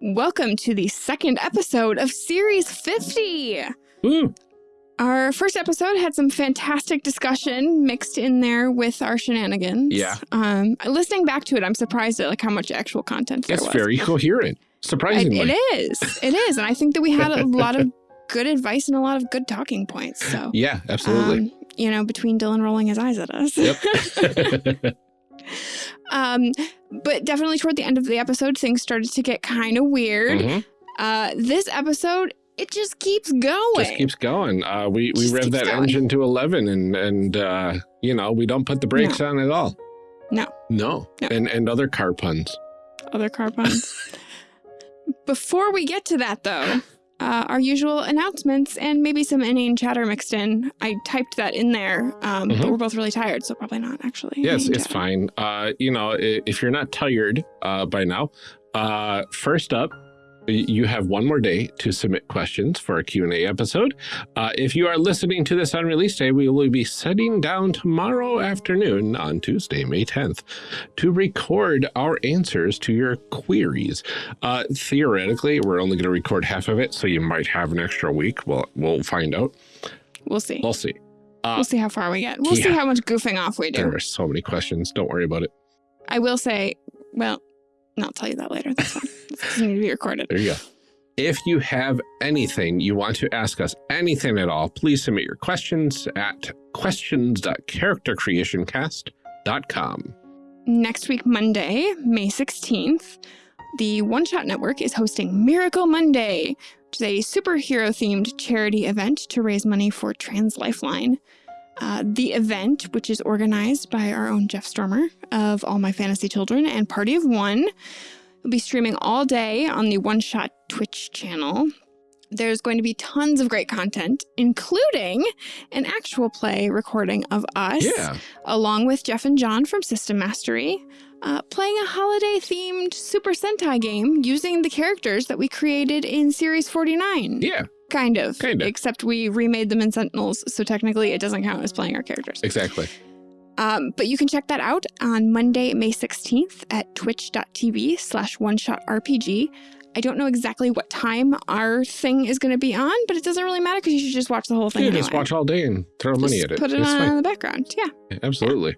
Welcome to the second episode of Series 50. Ooh. Our first episode had some fantastic discussion mixed in there with our shenanigans. Yeah. Um, listening back to it, I'm surprised at like how much actual content there It's was. very coherent, surprisingly. It, it is. It is. And I think that we had a lot of good advice and a lot of good talking points. So, Yeah, absolutely. um, you know, between Dylan rolling his eyes at us. yep. um, but definitely toward the end of the episode, things started to get kind of weird. Mhm. Uh, this episode, it just keeps going. Just keeps going. Uh, we we Just rev that going. engine to 11 and, and uh, you know, we don't put the brakes on at all. No. No. No. And, and other car puns. Other car puns. Before we get to that, though, uh, our usual announcements and maybe some inane chatter mixed in. I typed that in there, um, but Mhm. we're both really tired, so probably not actually. Yes, it's chatter. fine. Uh, you know, if you're not tired uh, by now, uh, first up, you have one more day to submit questions for a Q&A episode. Uh, if you are listening to this on release day, we will be sitting down tomorrow afternoon on Tuesday, May 10th, to record our answers to your queries. Uh, theoretically, we're only going to record half of it, so you might have an extra week. We'll, we'll find out. We'll see. We'll see. Uh, we'll see how far we get. We'll see how much goofing off we do. there are so many questions. Don't worry about it. I will say, well, no, I'll tell you that later. That's fine. this doesn't need to be recorded. There you go. If you have anything you want to ask us, anything at all, please submit your questions at questions.charactercreationcast.com. Next week, Monday, May 16th, the One Shot Network is hosting Miracle Monday, which is a superhero themed charity event to raise money for Trans Lifeline. Uh, the event, which is organized by our own Jeff Stormer of All My Fantasy Children and Party of One, will be streaming all day on the One Shot Twitch channel. There's going to be tons of great content, including an actual play recording of us Yeah. along with Jeff and John from System Mastery, uh, playing a holiday themed Super Sentai game using the characters that we created in Series 49. Yeah, Kind of. Kind of. Except we remade them in Sentinels, so technically it doesn't count as playing our characters. exactly. Um, but you can check that out on Monday, May 16th at twitch.tv slash one shot RPG. I don't know exactly what time our thing is going to be on, but it doesn't really matter because you should just watch the whole thing. You just watch all day and throw money at it. Put it it's on in the background. Yeah. Absolutely.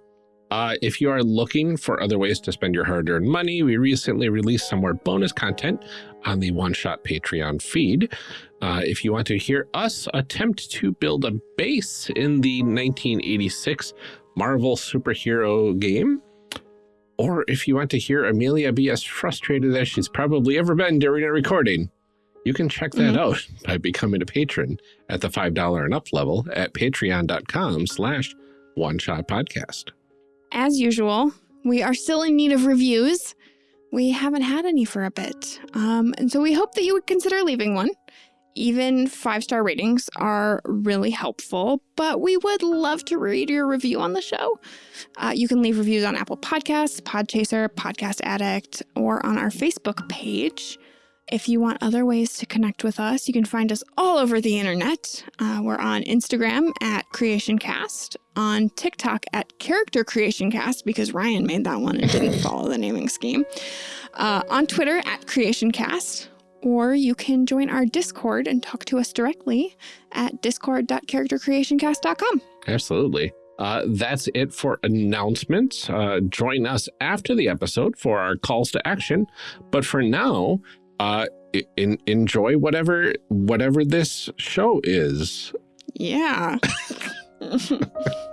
Uh, if you are looking for other ways to spend your hard-earned money, we recently released some more bonus content on the One Shot Patreon feed. Uh, if you want to hear us attempt to build a base in the 1986 Marvel superhero game, or if you want to hear Amelia be as frustrated as she's probably ever been during a recording, you can check that Mhm. out by becoming a patron at the $5 and up level at patreon.com slash one shot podcast. As usual, we are still in need of reviews. We haven't had any for a bit. Um, and so we hope that you would consider leaving one. Even five star ratings are really helpful, but we would love to read your review on the show. Uh, you can leave reviews on Apple Podcasts, Podchaser, Podcast Addict, or on our Facebook page. If you want other ways to connect with us, you can find us all over the internet. Uh, we're on Instagram at CreationCast, on TikTok at Character Creation Cast because Ryan made that one and didn't follow the naming scheme. Uh, on Twitter at CreationCast, or you can join our Discord and talk to us directly at discord.charactercreationcast.com. Absolutely. Uh, that's it for announcements. Uh, join us after the episode for our calls to action. But for now, uh, in, enjoy whatever whatever this show is. Yeah.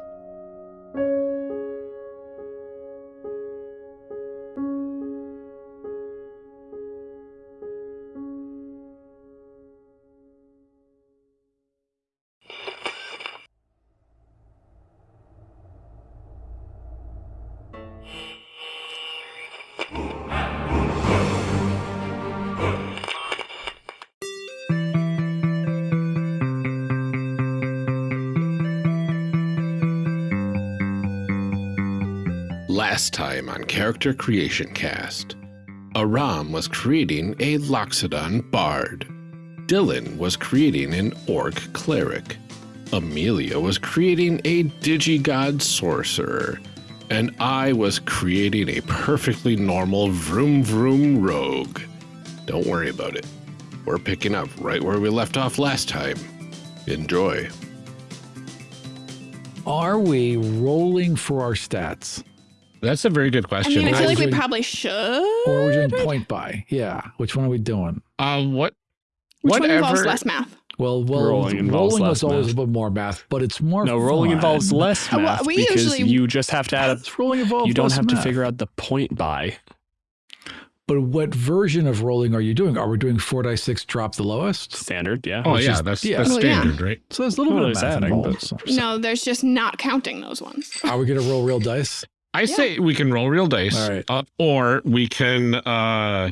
time on Character Creation Cast, Aram was creating a Loxodon Bard. Dylan was creating an Orc Cleric. Amelia was creating a Digigod Sorcerer. And I was creating a perfectly normal Vroom Vroom Rogue. Don't worry about it. We're picking up right where we left off last time. Enjoy. Are we rolling for our stats? That's a very good question. I question. mean, I feel like we probably should. Or are we doing point by? Yeah. Which one are we doing? Um, what? Which one involves less math? Well, well Rolling rolling, involves was less always math. a bit more math, but it's more No, rolling fun. involves less Uh, well, math we because usually- you just have to add. It's rolling involves You don't less have to figure out the point by. But what version of rolling are you doing? Are we doing four dice six, drop the lowest? Standard, yeah. Oh Which yeah, is- that's, yeah. that's Well, yeah. standard, right? So there's a little Well, bit of math adding, involved. but- So- so No, there's just not counting those ones. Are we going to roll real dice? I say we can roll real dice, All right. uh, or we can uh,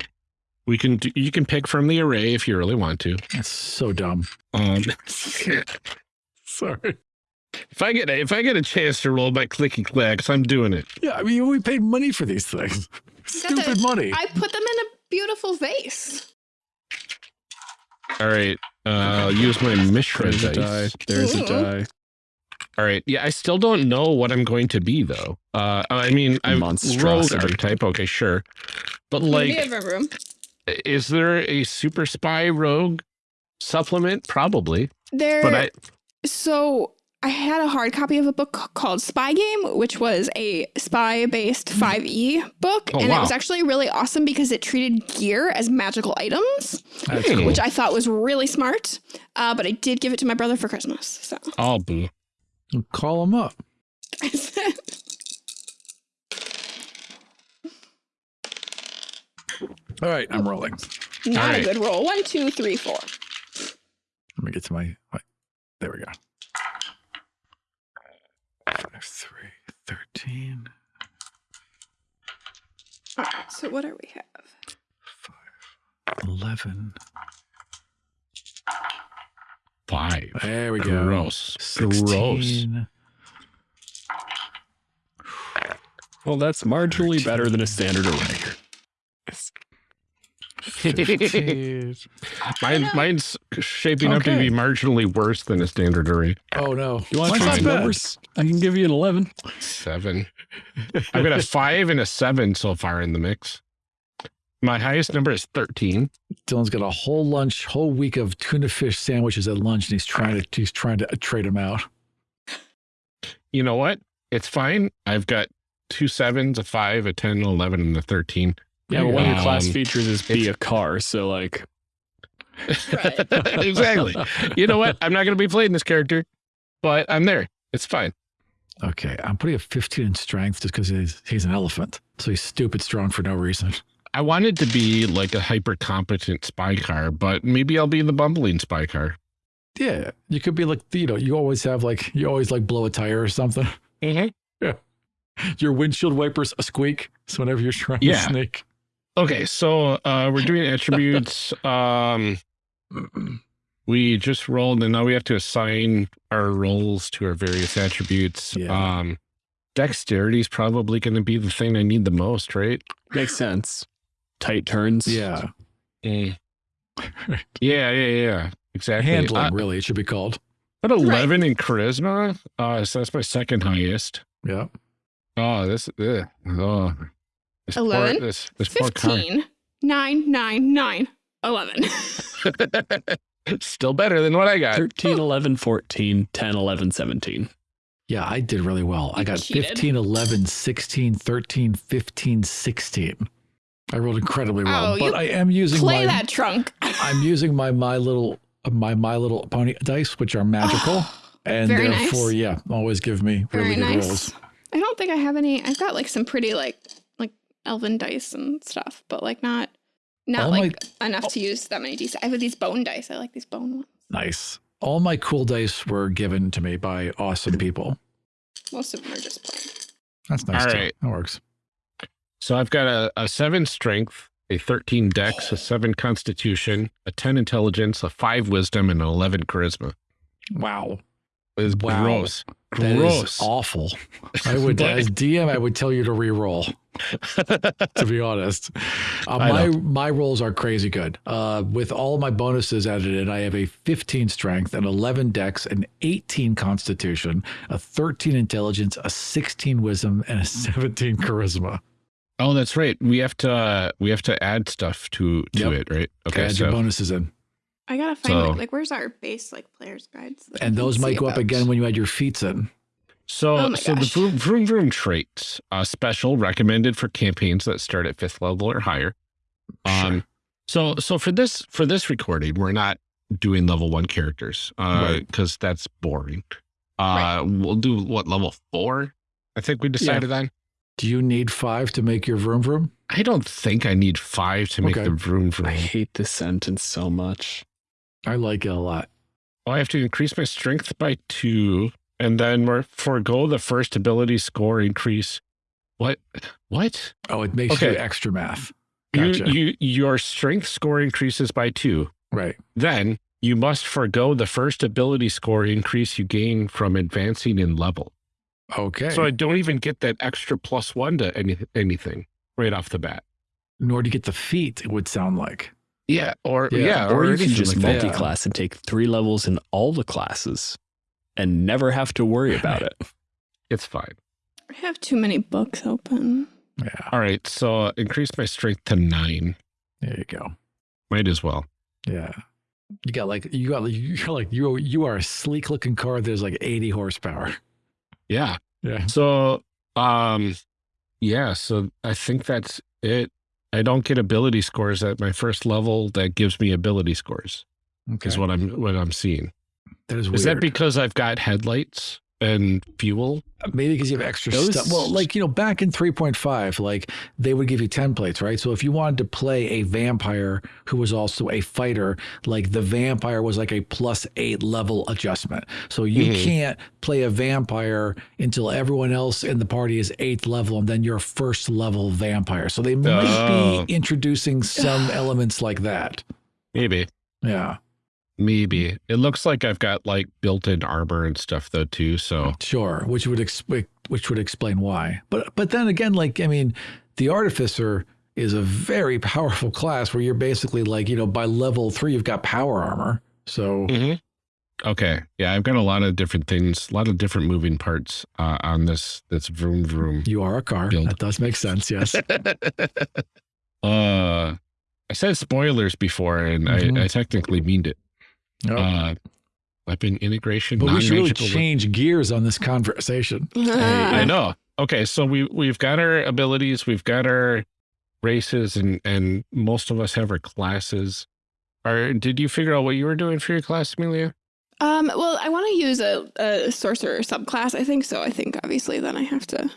we can do, you can pick from the array if you really want to. That's so dumb. Um, Sorry. if I get a, if I get a chance to roll my clicky clacks, I'm doing it. Yeah, I mean, we paid money for these things. Stupid money. I put them in a beautiful vase. All right, uh, I'll use my Mishra There's a dice. die. There's a die. All right, yeah, I still don't know what I'm going to be though. Uh, I mean, I'm rogue Monstrosity. archetype. Okay, sure, but we like, have a room. is there a super spy rogue supplement? Probably, There. but I So I had a hard copy of a book called Spy Game, which was a spy-based 5e book, Oh, and wow. it was actually really awesome because it treated gear as magical items, That's Hmm. cool. which I thought was really smart. Uh, but I did give it to my brother for Christmas. So oh boo. Call them up. All right, I'm rolling. not All a right. good roll. One, two, three, four. Let me get to my, my there we go. Five, three, 13, All right. So what do we have? 11. Five. There we go. Gross. Gross. Well, that's marginally better than a standard array. 15. Mine, mine's shaping up to be marginally worse than a standard array. oh no. You want Mine's fancy not bad. numbers? I can give you an 11. Seven. I've got a five and a seven so far in the mix. My highest number is 13. Dylan's got a whole lunch, whole week of tuna fish sandwiches at lunch, and he's trying to he's trying to trade them out. You know what? It's fine. I've got two sevens, a five, a 10, an 11, and a 13. Yeah, but one of your class Um, features is be a car, so like Right. exactly. You know what? I'm not going to be playing this character, but I'm there. It's fine. Okay, I'm putting a 15 in strength just because he's he's an elephant, so he's stupid strong for no reason. I wanted to be like a hyper competent spy car, but maybe I'll be the bumbling spy car. Yeah, you could be like you know you always have like you always like blow a tire or something. Mm-hmm. Your windshield wipers a squeak. So whenever you're trying Yeah. to sneak, Okay, so uh, we're doing attributes. um, we just rolled, and now we have to assign our roles to our various attributes. Yeah. Um, dexterity is probably going to be the thing I need the most, right? makes sense. Tight turns. yeah, Mm. Yeah, yeah, yeah. Exactly. handling Uh, really it should be called. At 11 in charisma. Uh, so that's my second highest. Yeah, Oh, this, ugh, oh, this 11? poor, this, this poor 15, 9, 9, 9, 11. Still better than what I got. 13, 11, 14, 10, 11, 17. yeah, I did really well. I got cheated. 15, 11, 16, 13, 15, 16. I rolled incredibly well, Oh, but I am using Play my that trunk. I'm using my my little my my little pony dice, which are magical, oh, and very nice. therefore, yeah, always give me really Very good nice. rolls. I don't think I have any. I've got like some pretty like like elven dice and stuff, but like not not All like enough to use that many dice. I have these bone dice. I like these bone ones. Nice. All my cool dice were given to me by awesome people. Most of them are just plain. That's nice. All too. right. That works. So I've got a, a seven strength, a 13 dex, a seven constitution, a 10 intelligence, a five wisdom, and an 11 charisma. Wow. It's Wow. gross. That is Gross. awful. I would, as DM, I would tell you to re-roll. to be honest, uh, my know. my rolls are crazy good. Uh, with all my bonuses added in, I have a 15 strength, an 11 dex, an 18 constitution, a 13 intelligence, a 16 wisdom, and a 17 charisma. Oh, that's right. We have to uh, we have to add stuff to to Yep. it, right? Okay, add your bonuses in. I gotta find So- like, like where's our base like players guides? that And those might go up again when you add your feats in. So, Oh my so the gosh. vroom, vroom vroom traits, uh, special recommended for campaigns that start at fifth level or higher. Um, so so for this for this recording, we're not doing level one characters, uh, Right. because that's boring. Uh, we'll do what level four? I think we decided on. Do you need five to make your vroom vroom? I don't think I need five to make Okay. the vroom vroom. I hate this sentence so much. I like it a lot. Oh, I have to increase my strength by two, and then we're forego the first ability score increase. What? What? Oh, it makes you extra math. Gotcha. You, you, your strength score increases by two. right. Then you must forego the first ability score increase you gain from advancing in level. Okay. So I don't even get that extra plus one to any, anything right off the bat. Nor do you get the feat, it would sound like. Yeah, or Yeah, yeah, or, you can just like multi- multi-class and take three levels in all the classes and never have to worry about it. It's fine. I have too many books open. Yeah. All right, so increase my strength to nine. There you go. Might as well. Yeah. You got like you got you're like you you are a sleek looking car. There's like 80 horsepower. Yeah. Yeah. So, um, yeah. So I think that's it. I don't get ability scores at my first level. That gives me ability scores. Okay. Is what I'm what I'm seeing. that is weird. Is that because I've got headlights and fuel? Maybe because you have extra Those- stuff. Well, like, you know, back in 3.5, like they would give you templates, right? So if you wanted to play a vampire who was also a fighter, like the vampire was like a plus eight level adjustment. So you Mhm. can't play a vampire until everyone else in the party is eighth level and then you're first level vampire. So they might Oh. be introducing some elements like that. Maybe. Yeah, Maybe. It looks like I've got like built-in armor and stuff though too. So sure. Which would explain which would explain why. But but then again, like I mean, the artificer is a very powerful class where you're basically like you know by level three you've got power armor. So Mhm. okay. Yeah, I've got a lot of different things, a lot of different moving parts uh, on this this vroom vroom. you are a car. Build. That does make sense. Yes. uh I said spoilers before and Mhm. I, I technically meaned it. Oh. Uh weapon integration. but we should really non-magical- change gears on this conversation. I know. Okay, so we we've got our abilities, we've got our races, and and most of us have our classes. Or did you figure out what you were doing for your class, Amelia? Um, well, I want to use a, a sorcerer subclass. I think so. I think obviously then I have to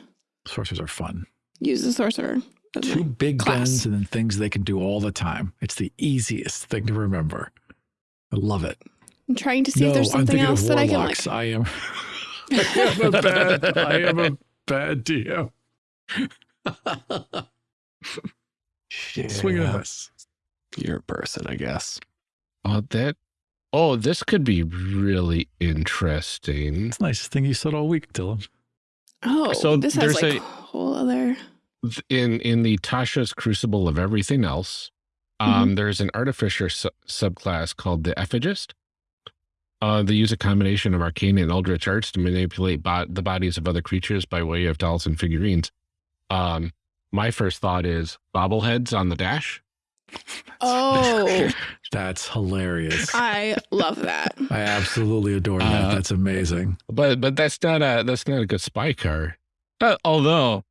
Sorcerers are fun. use the sorcerer. Two big class. guns and then things they can do all the time. It's the easiest thing to remember. I love it. I'm trying to see no, if there's something else of that I can like. I am. I am a bad. I am a bad DM. Swing and a Yeah. miss. You're a person, I guess. Oh, that. Oh, this could be really interesting. It's the nicest thing you said all week, Dylan. Oh, So this has like a- a whole other. In in the Tasha's Crucible of Everything Else, Mm-hmm. um, there's an artificer su- subclass called the Ephegist. Uh, they use a combination of arcane and eldritch arts to manipulate bo- the bodies of other creatures by way of dolls and figurines. Um, my first thought is bobbleheads on the dash. Oh, That's hilarious. I love that. I absolutely adore that. Uh, That's amazing. But but that's not a that's not a good spy car. Uh, although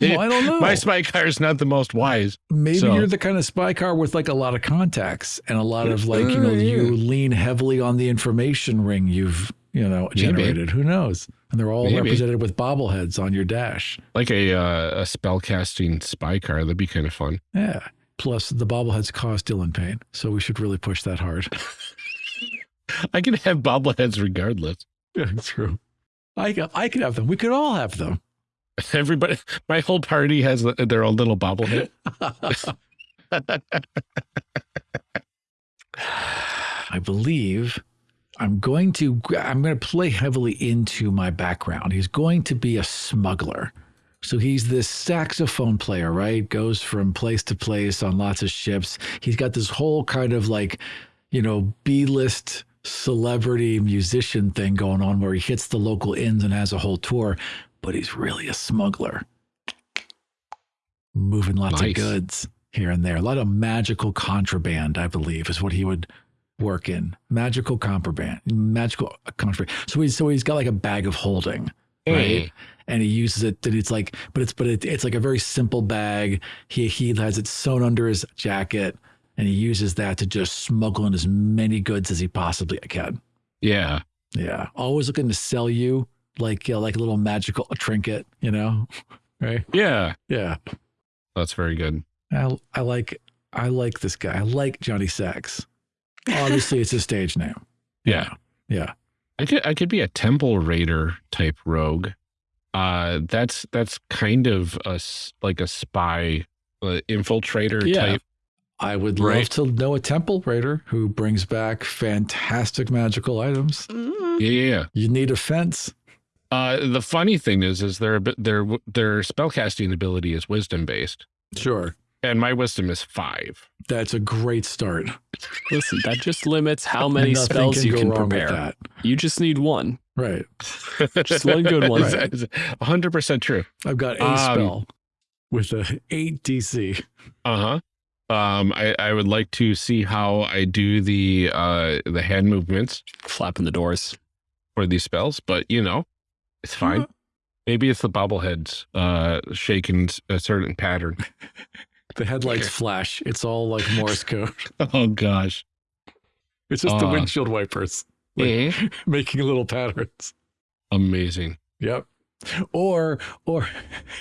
Well, I don't know. my spy car is not the most wise. Maybe so- you're the kind of spy car with like a lot of contacts and a lot of like, you know, Uh, you lean heavily on the information ring you've, you know, Maybe. generated. Who knows? And they're all Maybe. represented with bobbleheads on your dash. Like a uh, a spellcasting spy car. That'd be kind of fun. Yeah. Plus, the bobbleheads cause Dylan pain. So we should really push that hard. I can have bobbleheads regardless. yeah, true. I, I could have them. We could all have them. Everybody, my whole party has their own little bobblehead. I believe I'm going to I'm going to play heavily into my background. He's going to be a smuggler. So he's this saxophone player, right? Goes from place to place on lots of ships. He's got this whole kind of like, you know, B-list celebrity musician thing going on where he hits the local inns and has a whole tour, but he's really a smuggler. moving lots Nice. of goods here and there. A lot of magical contraband, I believe, is what he would work in. Magical contraband, magical contraband. So he's so he's got like a bag of holding, mm. right? And he uses it. And it's like, but it's but it, it's like a very simple bag. He he has it sewn under his jacket, and he uses that to just smuggle in as many goods as he possibly can. Yeah. Yeah, always looking to sell you like uh, like a little magical trinket, you know, right? Yeah. Yeah. That's very good. I, I like I like this guy. I like Johnny Sacks. Obviously, it's a stage name. Yeah. Yeah. I could I could be a temple raider type rogue. Uh that's that's kind of a s- like a spy uh, infiltrator Yeah. type. I would love Right. to know a temple raider who brings back fantastic magical items. Mm. Yeah, yeah, yeah. You need a fence. Uh the funny thing is is their their their spellcasting ability is wisdom based. Sure. And my wisdom is 5. That's a great start. Listen, that just limits how many Nothing spells you can prepare. that. You just need one. Right. Just one good one. 100% true. I've got a Um, spell with a 8 DC. Uh-huh. Um I I would like to see how I do the uh the hand movements Flapping the doors. for these spells, but you know, it's fine. Maybe it's the bobbleheads uh shaking a certain pattern. The headlights flash. It's all like Morse code. Oh gosh. It's just the Uh. windshield wipers like, making little patterns. Amazing. Yep. Or, or,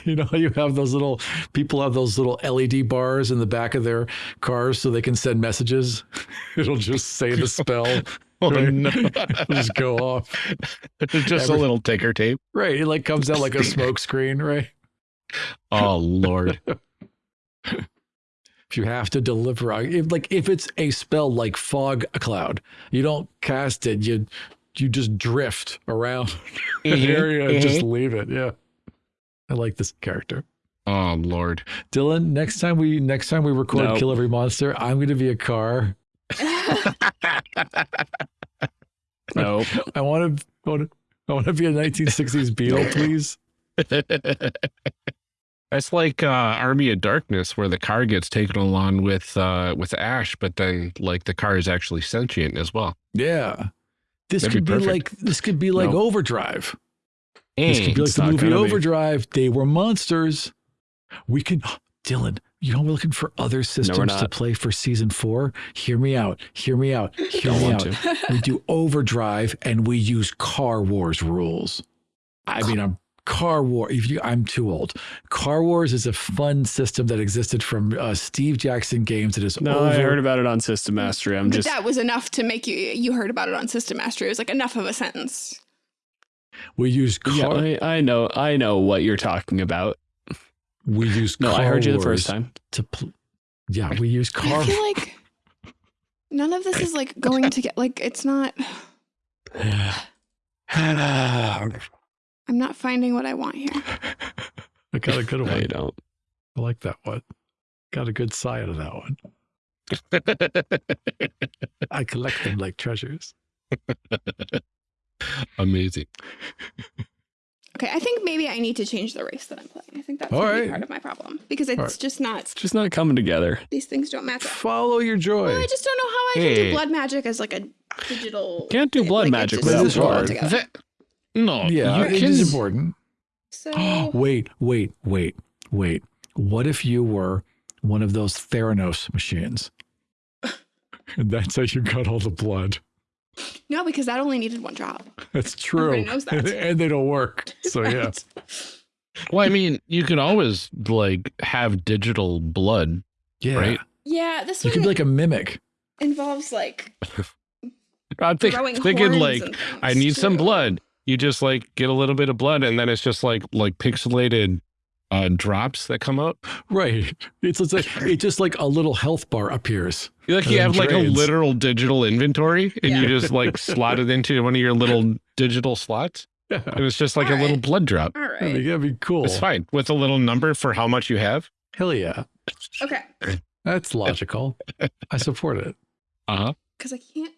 you know, you have those little people have those little LED bars in the back of their cars so they can send messages. It'll just say the spell, Oh Right. no. Just go off. Just Every- a little ticker tape. Right. It like comes out like a smoke screen, right? Oh lord. If you have to deliver, if, like if it's a spell like fog cloud, you don't cast it. You you just drift around an Mhm, area and just mhm. leave it. Yeah, I like this character. Oh lord. Dylan, next time we next time we record No. Kill Every Monster, I'm going to be a car. No. I want to I want to I want to be a 1960s Beetle, please. That's like uh, Army of Darkness, where the car gets taken along with uh, with Ash, but then like the car is actually sentient as well. Yeah. This That'd could be be, like this could be like. Overdrive. This could be like the movie gonna be. Overdrive. They were monsters. We can, Dylan. You know we're looking for other systems to play for season four. Hear me out. Hear me out. Hear Don't me out. to. We do Overdrive and we use Car Wars rules. I mean, I'm Car War. If you, I'm too old. Car Wars is a fun system that existed from uh, Steve Jackson games. It is No, over. I heard about it on System Mastery. I'm but just that was enough to make you you heard about it on System Mastery. It was like enough of a sentence. we use yeah, car. I, I know I know what you're talking about. We use. No, I heard you the first time. To pl- yeah, we use car. I feel like none of this is like going to get like it's not. I'm not finding what I want here. I got a good No, you don't. I like that one. Got a good side of that one. I collect them like treasures. Amazing. Okay, I think maybe I need to change the race that I'm playing. I think that's All right. part of my problem because it's right. just not. It's just not coming together. These things don't match up. Follow your joy. Well, I just don't know how I can do blood magic as like a digital. Can't do blood like, magic just without doesn't go blood. That- no, yeah, you it can- is important. So wait, wait, wait, wait. What if you were one of those Theranos machines? and that's how you got all the blood. No, because that only needed one drop. That's true. Everybody knows that. and they don't work. So yeah. Well, I mean, you could always like have digital blood. Yeah. Right. Yeah, this You one could be like a mimic. involves like I'm think, thinking like I things, need some blood. You just like get a little bit of blood, and then it's just like like pixelated uh, drops that come out. Right. It's, it's like it's just like a little health bar appears. Like you then have like a literal digital inventory, and you just like slot it into one of your little digital slots, Yeah. and it's just like a All little right. blood drop. All right. That'd be, that'd be cool. It's fine with a little number for how much you have. Hell yeah. Okay, That's logical. I support it. Uh huh. because I can't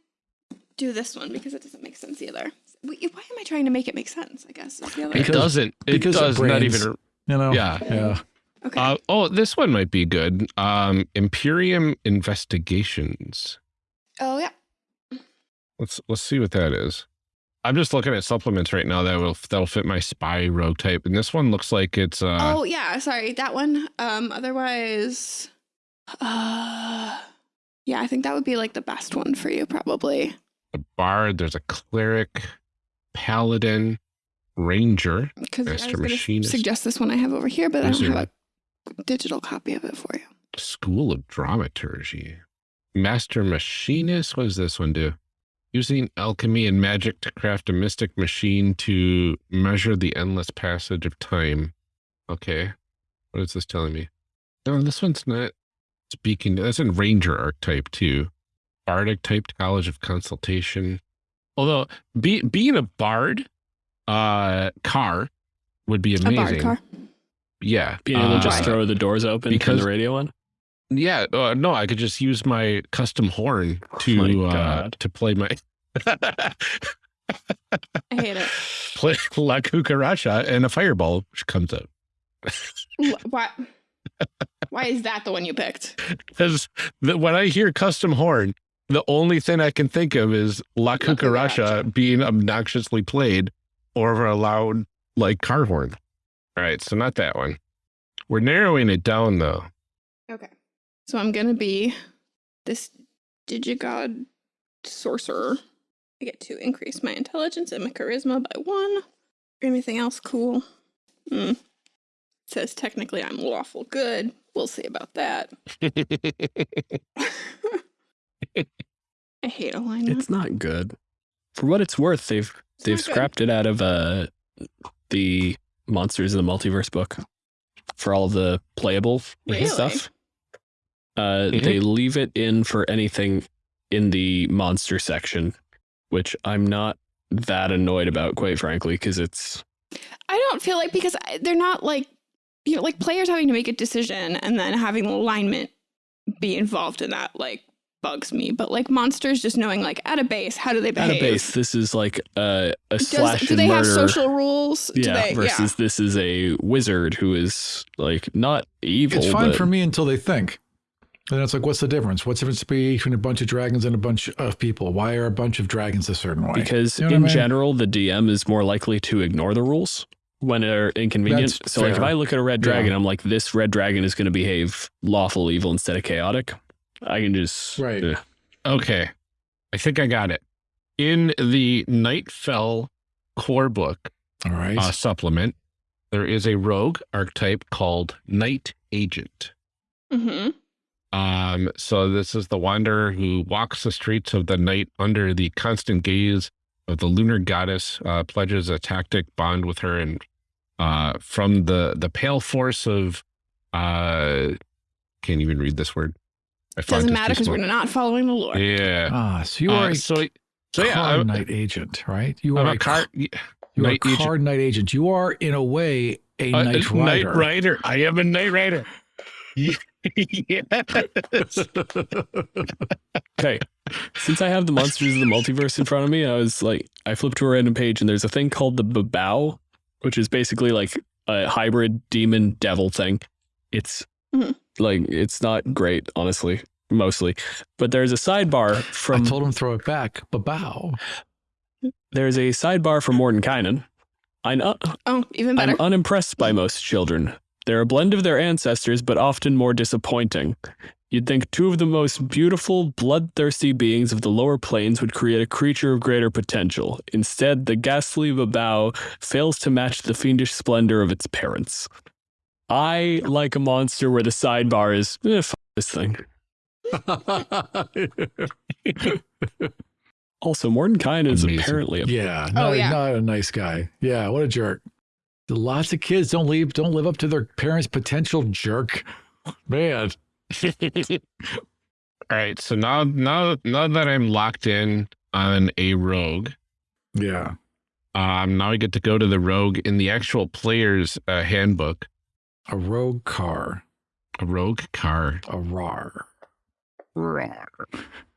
do this one because it doesn't make sense either. Wait, Why am I trying to make it make sense? I guess is the other. It doesn't. It because of does not brains. even. You know? Yeah. Yeah. Okay. Uh, oh, this one might be good. Um, Imperium Investigations. oh yeah. Let's let's see what that is. I'm just looking at supplements right now that will that'll fit my spy rogue type, and this one looks like it's uh oh yeah. Sorry, that one. Um. Otherwise, uh, yeah, I think that would be like the best one for you, probably. a bard. There's a cleric, paladin, ranger. Because I was Master gonna Machinist. suggest this one I have over here, but I don't have a digital copy of it for you. School of Dramaturgy. Master Machinist. What does this one do? Using alchemy and magic to craft a mystic machine to measure the endless passage of time. Okay. What is this telling me? No, this one's not speaking. That's in Ranger archetype too. Bardic typed College of Consultation. Although be, being a bard uh car would be amazing. A car. Yeah. Being able to just uh, throw the doors open from because- the radio on. Yeah, uh, no, I could just use my custom horn to my uh, to play my I hate it. play La Cucaracha and a fireball comes out. Wh- Why? Why is that the one you picked? Because when I hear custom horn, the only thing I can think of is La Cucaracha Cucaracha. being obnoxiously played over a loud like car horn. All right, so not that one. We're narrowing it down though. Okay. So I'm gonna be this digigod sorcerer. I get to increase my intelligence and my charisma by one. Anything else cool? Hmm. Says technically I'm lawful good. We'll see about that. I hate alignment. It's not good. For what it's worth, they've It's they've not good. scrapped it out of uh the Monsters of the Multiverse book for all the playable Really? stuff. Uh, Mhm. They leave it in for anything in the monster section, which I'm not that annoyed about, quite frankly, because it's I don't feel like because they're not like you know like players having to make a decision and then having alignment be involved in that like bugs me. But like monsters just knowing like at a base how do they behave? at a base. This is like a, a Does, slash do and they have social rules? Do yeah, they, versus this is a wizard who is like not evil. It's fine but for me until they think. And then it's like, what's the difference? What's the difference between a bunch of dragons and a bunch of people? Why are a bunch of dragons a certain way? because You know what I in mean? general the dm is more likely to ignore the rules when they're inconvenient That's so like if i look at a red Yeah. dragon i'm like this red dragon is going to behave lawful evil instead of chaotic i can just Right. eh. Okay. I think I got it. In the Nightfell core book All right. uh, supplement, there is a rogue archetype called Night Agent. Mm-hmm. Um, so this is the wanderer who walks the streets of the night under the constant gaze of the lunar goddess, uh, pledges a tactic bond with her, and uh, from the the pale force of uh, can't even read this word. I font Doesn't matter because we're not following the lore. Yeah. ah, so you Uh, are a so so yeah, car I'm, night agent, right? You I'm are a car. You are night a agent. car night agent. You are, in a way, a Uh, night uh, rider. Night rider. I am a knight rider. yes. okay since i have the monsters of the multiverse in front of me i was like i flipped to a random page and there's a thing called the babao which is basically like a hybrid demon devil thing it's Mhm. Like it's not great honestly mostly but there's a sidebar from I from told him throw it back. Babow. There's a sidebar for Mordenkainen. I'm, uh, Oh, even better. I'm unimpressed by most children. They're a blend of their ancestors, but often more disappointing. You'd think two of the most beautiful, bloodthirsty beings of the lower planes would create a creature of greater potential. Instead, the ghastly Babao fails to match the fiendish splendor of its parents. I like a monster where the sidebar is, eh, f- this thing. Also, Mordenkainen is Amazing. apparently a yeah. Oh, Not, yeah. not a nice guy. Yeah. What a jerk. Lots of kids don't leave, don't live up to their parents' potential jerk. Man. All right. So now, now, now that I'm locked in on a rogue, Yeah. um, now I get to go to the rogue in the actual player's uh, handbook. A rogue car. A rogue car. A rar.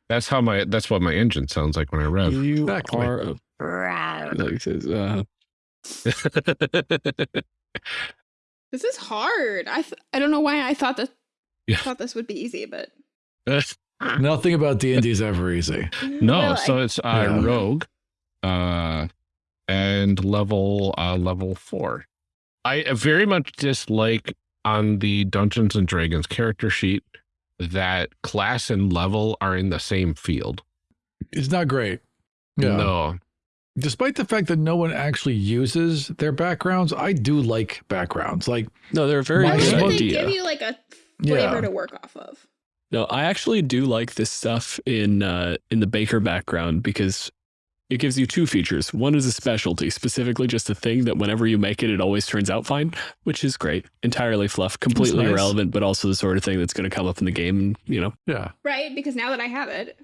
That's how my. That's what my engine sounds like when I rev. You Exactly. are a, like, it says, uh, This is hard. I th I don't know why I thought that Yeah. thought this would be easy, but Nothing about D and D is ever easy. no, Well, so I- it's uh, Yeah. rogue, uh, and level uh, level four. I very much dislike on the Dungeons and Dragons character sheet that class and level are in the same field. It's not great. Yeah. No, Despite the fact that no one actually uses their backgrounds, I do like backgrounds. Like, No, they're very My I good like they give you like a flavor yeah, to work off of. No, I actually do like this stuff in uh, in the baker background because it gives you two features. One is a specialty, specifically just a thing that whenever you make it, it always turns out fine, which is great. Entirely fluff, completely nice. irrelevant, but also the sort of thing that's going to come up in the game. And you know, yeah, Right? Because now that I have it.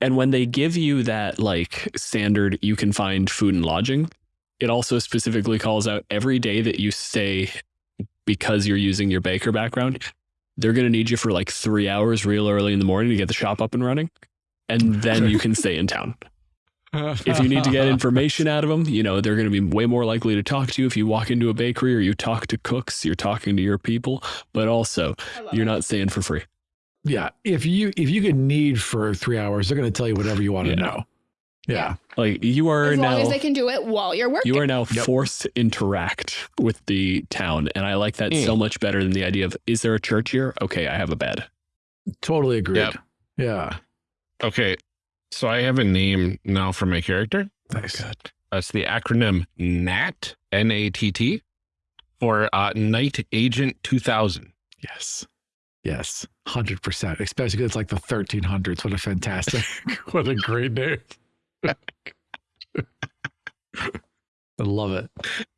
And when they give you that like standard, you can find food and lodging, it also specifically calls out every day that you stay because you're using your baker background, they're going to need you for like three hours real early in the morning to get the shop up and running. And then you can stay in town. If you need to get information out of them, you know, they're going to be way more likely to talk to you. If you walk into a bakery or you talk to cooks, you're talking to your people, but also you're it. not staying for free. yeah. If you if you could need for three hours, they're going to tell you whatever you want Yeah. to know. Yeah, Like you are as long now. as they can do it while you're working. You are now Yep. forced to interact with the town. And I like that Mm. so much better than the idea of, is there a church here? Okay, I have a bed. totally agreed. Yep. Yeah, okay. So I have a name now for my character. nice. That's the acronym NAT, N A T T, for uh, Night Agent 2000. Yes. Yes. 100%. Especially 'cause it's like the 1300s. What a fantastic, what a great name. I love it.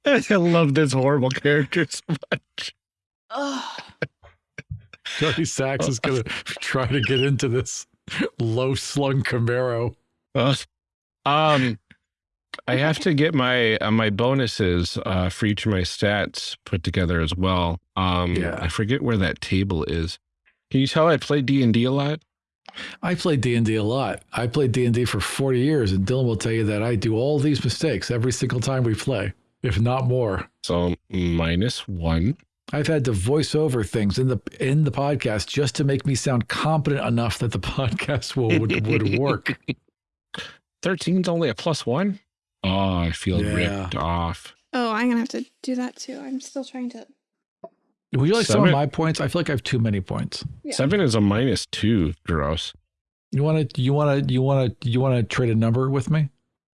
I love this horrible character so much. Ugh. Johnny Sachs is going to try to get into this low slung Camaro. Uh, um, I have to get my uh, my bonuses uh, for each of my stats put together as well. Um, Yeah. I forget where that table is. Can you tell I play D and D a lot? I played D&D a lot. I played D&D for 40 years, and Dylan will tell you that I do all these mistakes every single time we play, if not more. So minus one. I've had to voice over things in the in the podcast just to make me sound competent enough that the podcast will would, would work. 13's only a plus one. Oh, I feel Yeah. ripped off. Oh, I'm gonna have to do that too. I'm still trying to. Would you like some of my points? I feel like I have too many points. Yeah. Seven is a minus two. Gross. You want to? You want to? You want to? You want to trade a number with me?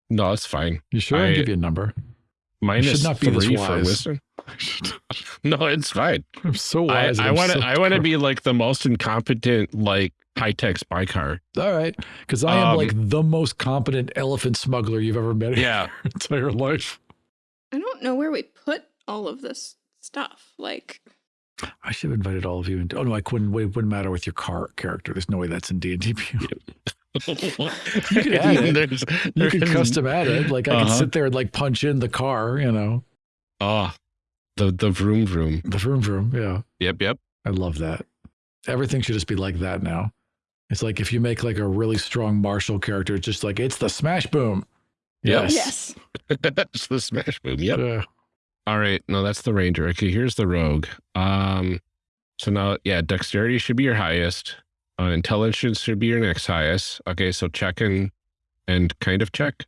No, it's fine. You sure? I'll I- give you a number. Minus not be this three for wise. wisdom. No, it's fine. I'm so I, wise. I want to. I want to dumb. be like the most incompetent, like high tech spy car. all right because I am Um, like the most competent elephant smuggler you've ever met in Yeah. your entire life. I don't know where we put all of this stuff. Like, I should have invited all of you. Into, oh no, I couldn't. It wouldn't matter with your car character. There's no way that's in D and D. you can add it. You can custom add it. Like I can Uh-huh. sit there and like punch in the car. You know, Oh, the the vroom vroom. the vroom vroom. Yeah, Yep, yep. I love that. Everything should just be like that now. It's like if you make like a really strong martial character, it's just like it's the smash boom. Yep. Yes. yes. that's the smash boom. Yep. Yeah. All right. No, that's the ranger. Okay, here's the rogue. Um, so now, yeah, dexterity should be your highest. Uh, intelligence should be your next highest. Okay, so check and and kind of check.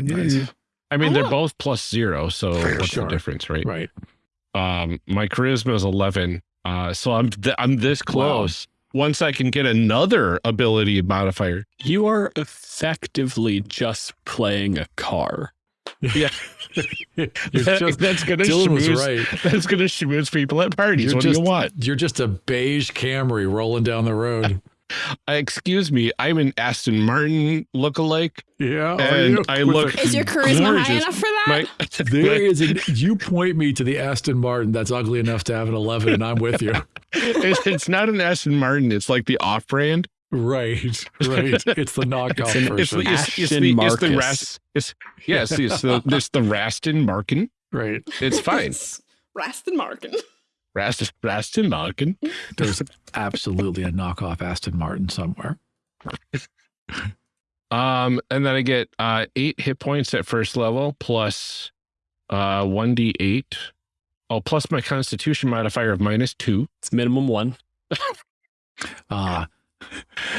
Nice. I mean, I they're both plus zero, so For what's sure. the difference, right? Right. Um, my charisma is eleven. Uh, so I'm th- I'm this close. Once I can get another ability modifier. You are effectively just playing a car. Yeah, That- just, that's gonna Dylan was right. That's gonna schmooze people at parties. You're what just, do you want? You're just a beige Camry rolling down the road. Uh, excuse me, I'm an Aston Martin lookalike, Yeah. and you? I look. Is your charisma high enough for that? My, There is a, you point me to the Aston Martin that's ugly enough to have an 11 and I'm with you. it's, it's not an Aston Martin. It's like the off-brand. Right, right. It's the knockoff It's an- It's, version. the- it's, it's Aston the it's the Marcus. Ras, it's yes, it's the it's the Raston Markin. right. It's fine. Raston Markin. Raston Raston Markin. There's absolutely a knockoff Aston Martin somewhere. Um, and then I get uh eight hit points at first level plus uh one d eight Oh, plus my constitution modifier of minus two. It's minimum one. Ah,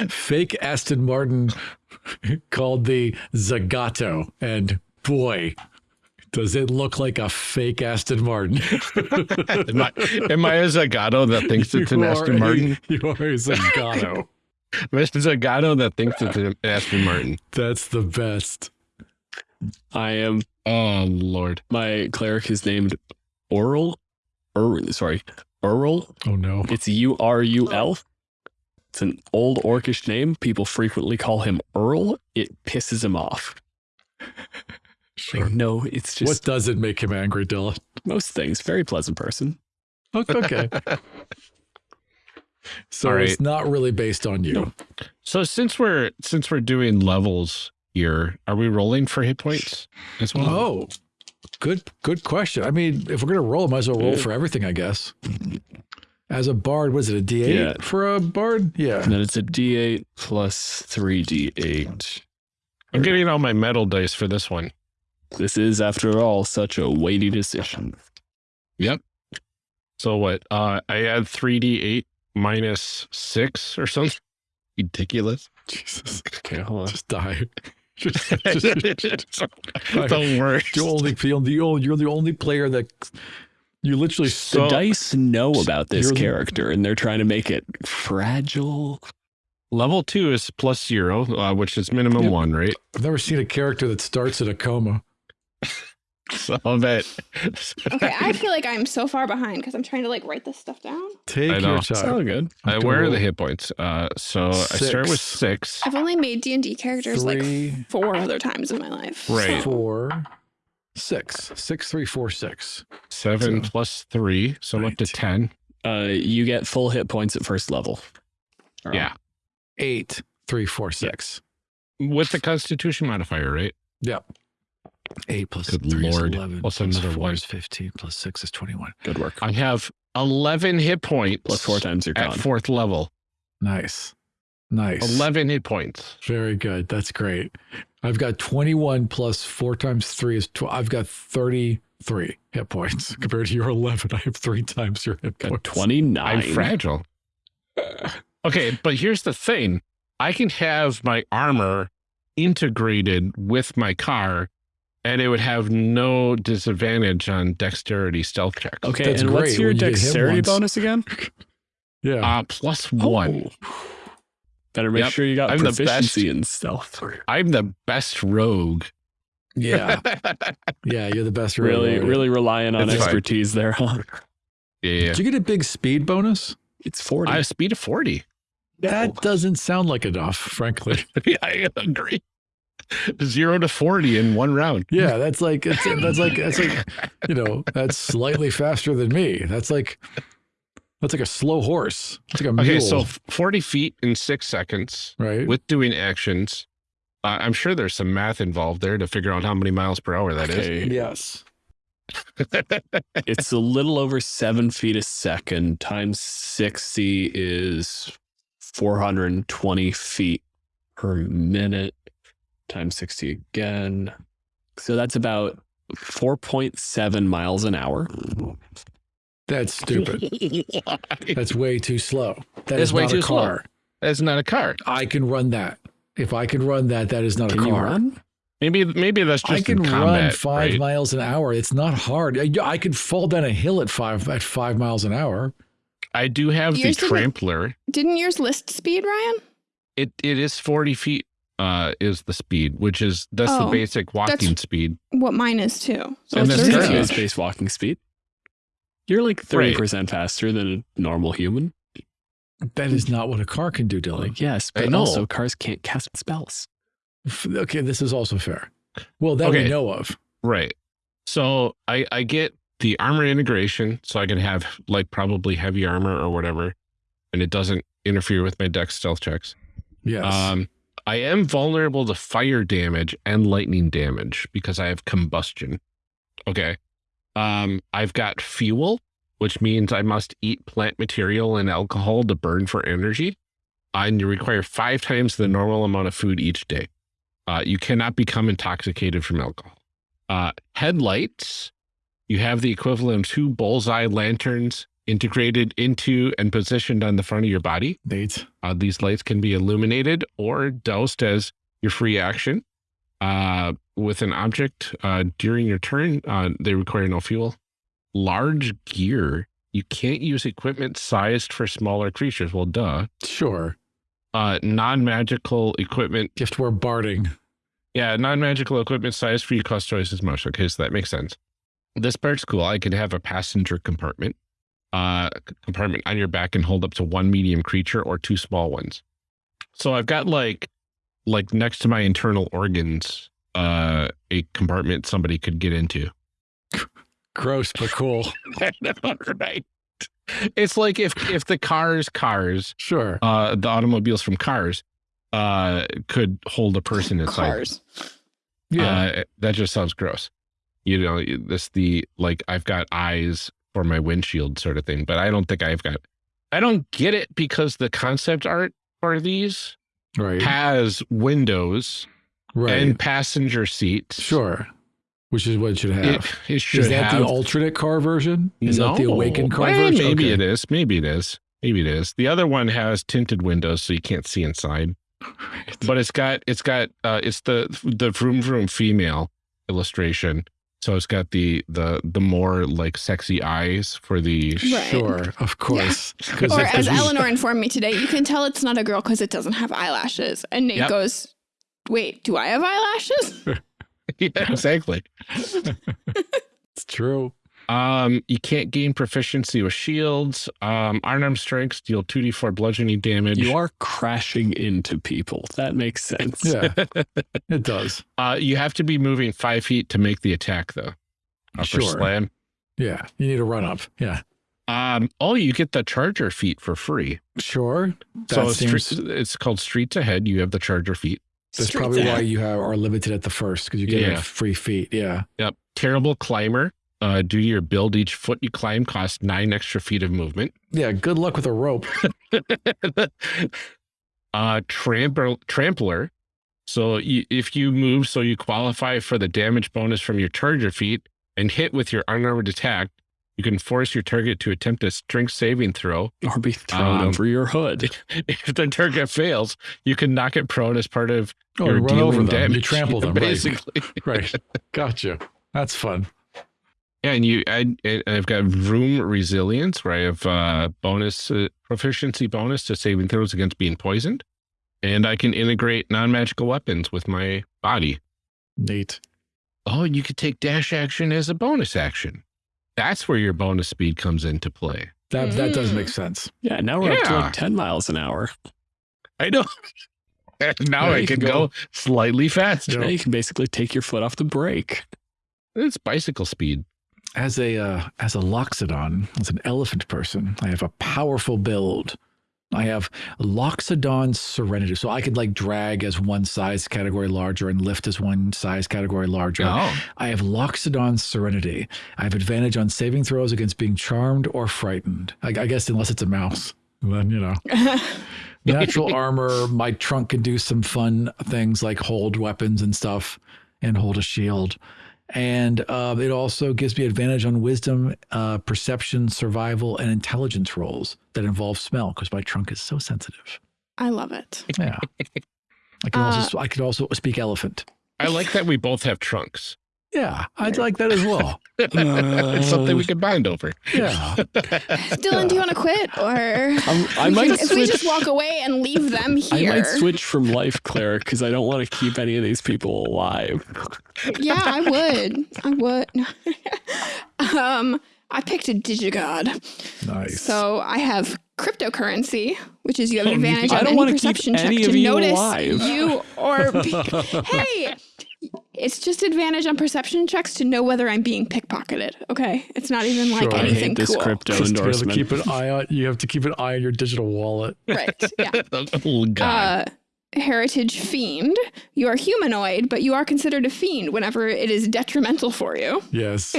fake Aston Martin called the Zagato, and boy, does it look like a fake Aston Martin. Am I, am I a Zagato that thinks it's an Aston are a- Martin? you are a Zagato. A Zagato that thinks it's an Aston Martin? That's the best. I am Oh, Lord. my cleric is named Oral. Ur, sorry, Earl. Oh no. It's U R U L. It's an old orcish name. People frequently call him Earl. It pisses him off. Sure. Like, no, it's just What does it make him angry, Dylan? most things. Very pleasant person. Okay. So All right. it's not really based on you. So since we're since we're doing levels here, are we rolling for hit points as well? Oh, good, good question. I mean, if we're gonna roll, might as well roll Yeah. for everything, I guess. As a bard, was it a D eight Yeah. for a bard? Yeah. And then it's a D8 plus 3D8. I'm getting all my metal dice for this one. This is, after all, such a weighty decision. Yep. So what? Uh, I add 3d8 minus six or something. Ridiculous. Jesus, Okay, hold on. just die. Just, just, Don't worry. you only feel the only you're the only player that you literally The dice know about this You're character, and they're trying to make it fragile. Level two is plus zero, uh, which is minimum Yep. one, right? I've never seen a character that starts in a coma. So I bet. Okay, I feel like I'm so far behind because I'm trying to like write this stuff down. Take I know. your It's It's time. all good. Uh, where are the hit points? Uh, so I start with six. I've only made D and D characters like four other times in my life. Right. so- four, six, six, three, four, six. Seven So- plus three, so I'm up to ten. Uh, you get full hit points at first level. Or- Yeah, Eight, three, four, six. with the Constitution modifier, right? Yep. Eight plus Good three is Lord. 11. Plus plus another four one. is 15. Plus six is 21. Good work. I have eleven hit points Plus four times your at con. fourth level. Nice. Nice. Eleven hit points. Very good. That's great. I've got 21 plus four times three is 12. I've got 33 hit points compared to your 11. I have three times your hit points. 29. I'm fragile. Okay, but here's the thing: I can have my armor integrated with my car, and it would have no disadvantage on dexterity stealth checks. Okay, That's and what's great your when you dexterity once. bonus again? Yeah. Uh, plus one. Oh. Better make Yep. sure you got I'm the best. proficiency in stealth. I'm the best rogue. yeah. Yeah. You're the best. Really, rogue. really relying on It's fine. expertise there, huh? Yeah, Did you get a big speed bonus? It's 40. I have speed of forty. That oh. doesn't sound like enough, frankly. yeah, I agree. Zero to forty in one round. Yeah, that's like it's, that's like that's like you know that's slightly faster than me. That's like that's like a slow horse. It's like a mule, Okay, so forty feet in six seconds right? with doing actions. Uh, I'm sure there's some math involved there to figure out how many miles per hour that is. Okay, yes, it's a little over seven feet a second times 60 is 420 feet per minute times 60 again. So that's about 4.7 miles an hour. That's stupid. That's way too slow. That It's is way not too a slow. car. That's not a car. I can run that. If I can run that, that is not Can a you car. run? Maybe maybe that's just I can in run five right? miles an hour. It's not hard. I, I could fall down a hill at five at five miles an hour. I do have the Yours didn't- trampler. Didn't yours list speed, Ryan? It it is 40 feet uh is the speed, which is that's the Oh, basic walking speed. What mine is too. So And it's this 30 guy- thirty. is base walking speed. You're like 30% faster than a normal human. That is not what a car can do, Dylan. Like, yes, but know. also cars can't cast spells. Okay, this is also fair. Well, that we know of. Right. So I I get the armor integration so I can have like probably heavy armor or whatever and it doesn't interfere with my dex stealth checks. Yes. Um I am vulnerable to fire damage and lightning damage because I have combustion. Okay. Um I've got fuel, which means I must eat plant material and alcohol to burn for energy. And you require five times the normal amount of food each day. Uh, you cannot become intoxicated from alcohol. Uh, headlights, You have the equivalent of two bullseye lanterns integrated into and positioned on the front of your body. Nate. Uh, these lights can be illuminated or doused as your free action uh, with an object uh, during your turn. Uh, they require no fuel. Large gear. You can't use equipment sized for smaller creatures. Well, duh. Sure. Uh, non-magical equipment. To wear barding. Yeah, non-magical equipment sized for you cost twice as much. Okay, so that makes sense. This part's cool. I can have a passenger compartment uh, compartment on your back and hold up to one medium creature or two small ones. So I've got like, like next to my internal organs, uh, a compartment somebody could get into. Gross, but cool. right. It's like if if the cars, cars, Sure. uh, the automobiles from Cars, uh, could hold a person inside. Cars. Yeah. Uh, that just sounds gross. You know, this the like I've got eyes for my windshield sort of thing, but I don't think I've got. I don't get it because the concept art for these right. has windows right. and passenger seats. sure. Which is what it should have. It, it should is that have. the alternate car version? Is that the awakened car Well, version? Maybe Okay. it is. Maybe it is. Maybe it is. The other one has tinted windows, so you can't see inside. But it's got it's got uh, it's the the vroom vroom female illustration. So it's got the the the more like sexy eyes for the Right. Sure, of course. 'Cause Or if- as 'cause we- Eleanor informed me today, you can tell it's not a girl because it doesn't have eyelashes. And Nate Yep. goes, Wait, do I have eyelashes? yeah exactly. It's true. Um, you can't gain proficiency with shields. Um, unarmed strengths deal two d four bludgeoning damage. You are crashing into people. That makes sense. Yeah, it does. Uh, you have to be moving five feet to make the attack though. Upper Sure. slam. Yeah, you need a run up. Yeah, Um, oh, you get the charger feat for free. sure. So it's, seems, street- it's called Streets Ahead. You have the charger feat. that's Streets probably ahead. why you have, are limited at the first because you get Yeah. like free feat. Yeah. Yep. Terrible climber. Uh, due to your build, each foot you climb costs nine extra feet of movement. Yeah. Good luck with a rope. uh, trampler, trampler. So you, if you move, so you qualify for the damage bonus from your charger feat and hit with your unarmored attack, you can force your target to attempt a strength saving throw. Or be thrown Um, over your hood. If the target fails, you can knock it prone as part of Oh, your run dealing over them. damage. You trample them. Right. basically. Right. Gotcha. That's fun. Yeah, and you, I, I've got vroom resilience where I have uh, bonus uh, proficiency bonus to saving throws against being poisoned, and I can integrate non-magical weapons with my body. Neat. Oh, and you could take dash action as a bonus action. That's where your bonus speed comes into play. That that does Mm. make sense. Yeah, now we're up to like 10 miles an hour. I know. now Yeah, I can can go, go- slightly faster. Now you can basically take your foot off the brake. It's bicycle speed. As a uh, as a loxodon, as an elephant person, I have a powerful build. I have Loxodon Serenity, so I could like drag as one size category larger and lift as one size category larger. Oh, I have Loxodon Serenity. I have advantage on saving throws against being charmed or frightened. I, I guess unless it's a mouse, then you know. Natural armor. My trunk can do some fun things like hold weapons and stuff, and hold a shield. And uh, it also gives me advantage on wisdom, uh, perception, survival, and intelligence rolls that involve smell because my trunk is so sensitive. I love it. Yeah. I can also I can also speak elephant. I like that we both have trunks. Yeah, I'd like that as well. It's something we could bind over. Yeah. Dylan, do you want to quit? Or I'm, I We might can- if we just walk away and leave them here? I might switch from life cleric because I don't want to keep any of these people alive. Yeah, I would. I would. um, I picked a digigod. Nice. So I have cryptocurrency, which is you have an advantage I on don't any wanna keep perception check any to of you notice alive. you or be- hey, it's just advantage on perception checks to know whether I'm being pickpocketed. Okay, it's not even like Sure. I I anything hate this cool. crypto Just to be able to endorsement. keep an eye on you have to keep an eye on your digital wallet. Right? Yeah. oh, God. Uh, heritage fiend. You are humanoid, but you are considered a fiend whenever it is detrimental for you. Yes.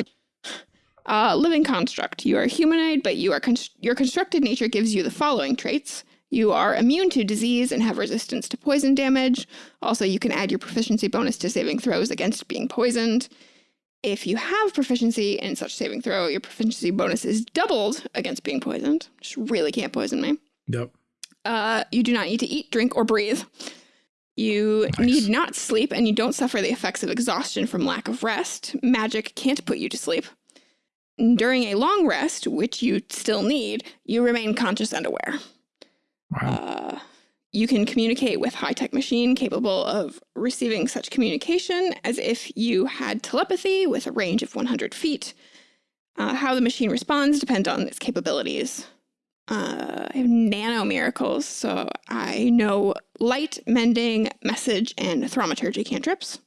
Uh, living construct. You are humanoid, but you are const- your constructed nature gives you the following traits. You are immune to disease and have resistance to poison damage. Also, you can add your proficiency bonus to saving throws against being poisoned. If you have proficiency in such saving throw, your proficiency bonus is doubled against being poisoned. Just really can't poison me. Yep. Uh, you do not need to eat, drink, or breathe. You Nice. need not sleep, and you don't suffer the effects of exhaustion from lack of rest. Magic can't put you to sleep. During a long rest, which you still need, you remain conscious and aware. Wow. Uh, you can communicate with high-tech machine capable of receiving such communication as if you had telepathy with a range of 100 feet. Uh, how the machine responds depends on its capabilities. Uh, I have nano miracles, so I know light, mending, message, and thaumaturgy cantrips.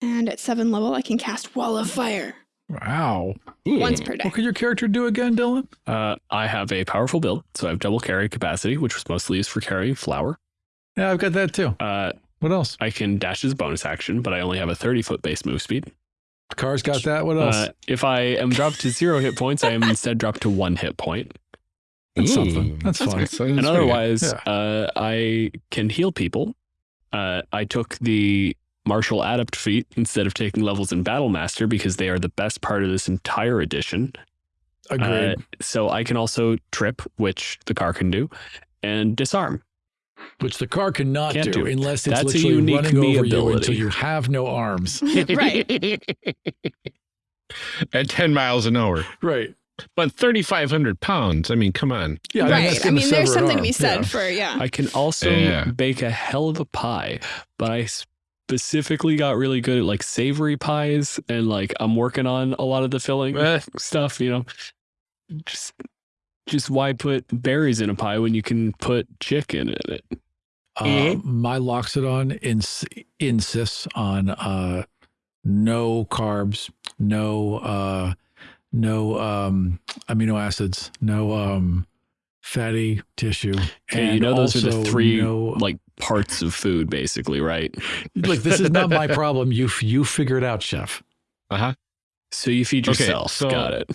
And at seven level, I can cast Wall of Fire wow. once per day. What could your character do again, Dylan? Uh, I have a powerful build, so I have double carry capacity, which was mostly used for carrying flour. Yeah, I've got that too. Uh, What else? I can dash as a bonus action, but I only have a 30 foot base move speed. Car's got that. What else? Uh, if I am dropped to zero hit points, I am instead dropped to one hit point. That's Ooh. something. That's That's fun. great. And otherwise, Yeah. uh, I can heal people. Uh, I took the martial adept feat instead of taking levels in battle master because they are the best part of this entire edition. Agreed. Uh, so I can also trip, which the car can do, and disarm. Which the car cannot do, do. unless it's That's a literally unique running me over you until you have no arms. right. At 10 miles an hour. right. But 3,500 pounds. I mean, come on. Yeah. I mean, right. that's I mean, there's sever an something to be said Yeah. for, yeah. I can also Yeah. bake a hell of a pie, but I specifically got really good at like savory pies, and like I'm working on a lot of the filling Eh. stuff. You know, just just why put berries in a pie when you can put chicken in it? Uh, Mhm. my Loxodon ins- insists on uh, no carbs, no uh, no um, amino acids, no um, fatty tissue. Okay, you know those are the three no- like parts of food, basically, right? like this is not my problem. You you figure it out, chef. Uh huh. So you feed Okay, yourself. so- Got it.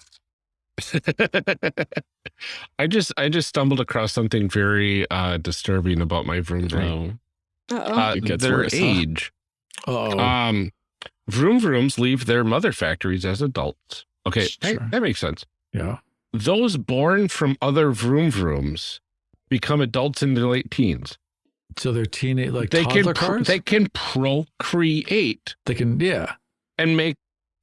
I just I just stumbled across something very uh disturbing about my vroom vroom. Oh, Uh-oh. Uh, It gets their worse, huh? age. Oh, Um, vroom vrooms leave their mother factories as adults. Okay, that, Sure. that makes sense. yeah. Those born from other vroom vrooms become adults in their late teens. So they're teenage like they can toddler pr- cars. they can procreate they can yeah and make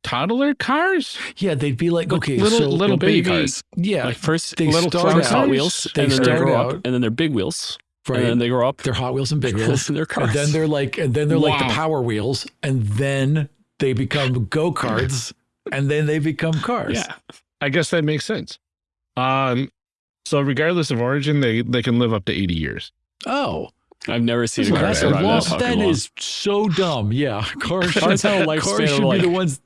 toddler cars. yeah. They'd be like Like okay, little- so little baby baby- cars. yeah, Like first, they little start first out, Hot Wheels, They and then they grow out, up, and then they're big wheels, right. and then they grow up. they're Hot Wheels and Big Wheels. and they're cars. And then they're like, and then they're like the Power Wheels, and then they become go karts, and then they become cars. yeah. I guess that makes sense. Um, so regardless of origin, they they can live up to eighty years. Oh, I've never seen a car that's a survive long, that fucking that long. is so dumb. Yeah, cars. Cars have a lifespan cars should like be the ones.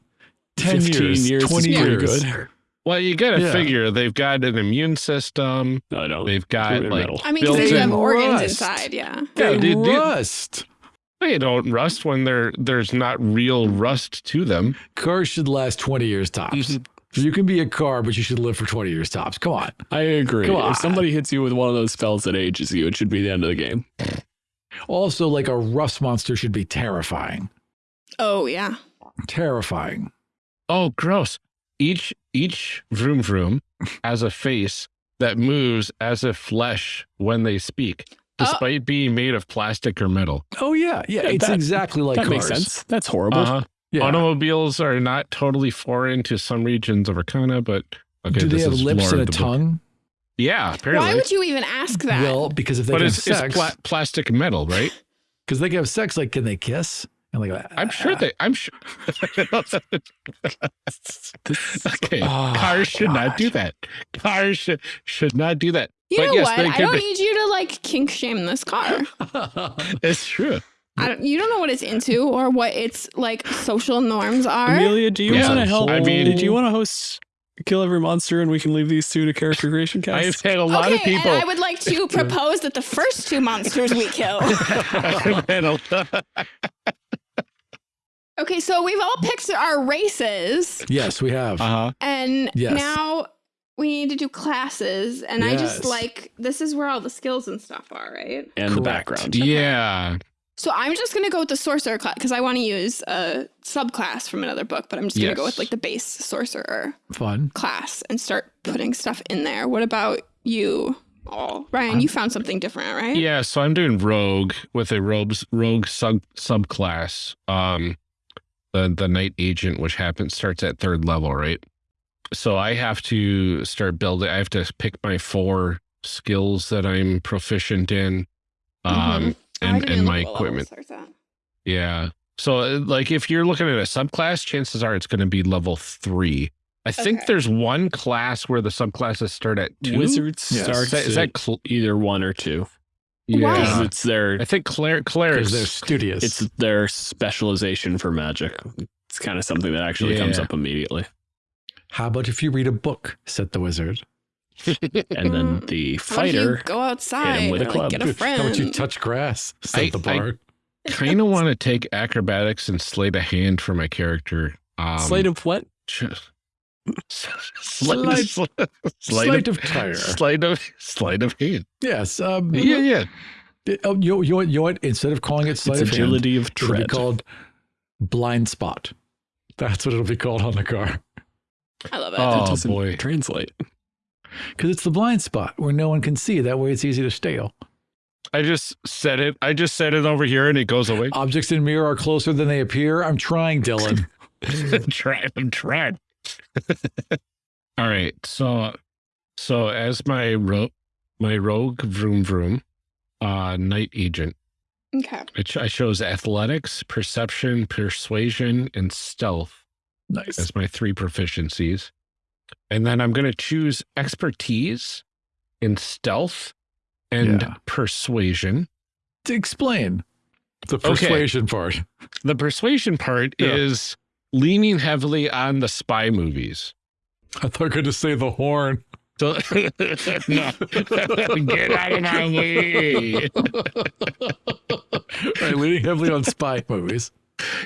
10 15 years, 20 pretty years. good. Well, you got to Yeah. figure they've got an immune system. No, I don't. They've got like metal. I mean, because built you have organs rust. inside, yeah. Yeah, They dude, dude. rust. they don't rust when there there's not real rust to them. Cars should last 20 years tops. Mm-hmm. You can be a car, but you should live for 20 years tops. Come on. I agree. Come on. If somebody hits you with one of those spells that ages you, it should be the end of the game. Also, like a rust monster should be terrifying. Oh, yeah. Terrifying. Oh, gross! Each each vroom vroom has a face that moves as if flesh when they speak, Oh. despite being made of plastic or metal. Oh, yeah. Yeah. Yeah, it's that- exactly like that cars. makes sense. That's horrible. Uh-huh. Yeah. Automobiles are not totally foreign to some regions of Arcana, but okay, Do they this have is lips and a of the book. tongue? Yeah, apparently. Why would you even ask that? Well, because if they but can it's, have it's sex, pla- plastic metal, right? because they can have sex, like, can they kiss? And like, I'm uh, sure they. I'm sure. okay, Oh, cars should not do that. Cars should should not do that. you but know yes, what? I don't be- need you to like kink shame this car. It's true. I don't, you don't know what it's into or what its like social norms are. Amelia, do you Yeah. want to help? I mean- did you want to host Kill Every Monster and we can leave these two to character creation cast? I've had a lot okay, of people. and I would like to propose that the first two monsters we kill. I've had a lot- Okay, so we've all picked our races, yes, we have. uh-huh. and Yes. now we need to do classes. And I just like this is where all the skills and stuff are, right? and the background. Yeah. So I'm just going to go with the sorcerer class because I want to use a subclass from another book, but I'm just going to go with like the base sorcerer Fun. class and start putting stuff in there. What about you? Oh, Ryan, you found something different, right? Yeah, so I'm doing rogue with a rogue rogue sub subclass. Um, the the knight agent, which happens starts at third level, right? So I have to start building. I have to pick my four skills that I'm proficient in, um. Oh, I and and my look at what level equipment. Yeah. So uh, like if you're looking at a subclass, chances are it's going to be level three. I think there's one class where the subclasses start at two. Wizards Yes. starts Is that, is that either one or two. Why? yeah? It's their I think Claire Because Claire's they're studious. it's their specialization for magic. It's kind of something that actually comes up immediately. How about if you read a book? said the wizard. And then the How you fighter go outside with a or, like, club. get a friend. How would you touch grass? Said I- the bard. kind of want to take acrobatics and sleight of hand for my character. Um, Slate of what? Just, Sleight- sleight, Sleight of tire. sleight of sleight of hand. Yes. Um, Yeah, yeah. Oh, you, you, you know what? Instead of calling it sleight It's of hand, agility of it'll be called blind spot. That's what it'll be called on the car. I love it. That Oh doesn't boy. translate. Because it's the blind spot where no one can see. That way it's easy to steal. I just said it. I just said it over here, and it goes away. Objects in mirror are closer than they appear. I'm trying, Dylan. I'm trying. I'm trying. All right. So, so as my ro- my rogue vroom vroom, uh, night agent, okay. I, ch- I chose athletics, perception, persuasion, and stealth nice. as my three proficiencies, and then I'm going to choose expertise in stealth and Yeah. persuasion. To explain the persuasion part. The persuasion part Yeah. is leaning heavily on the spy movies. I thought I going to say the horn. So, no, get out of my way. right, leaning heavily on spy movies.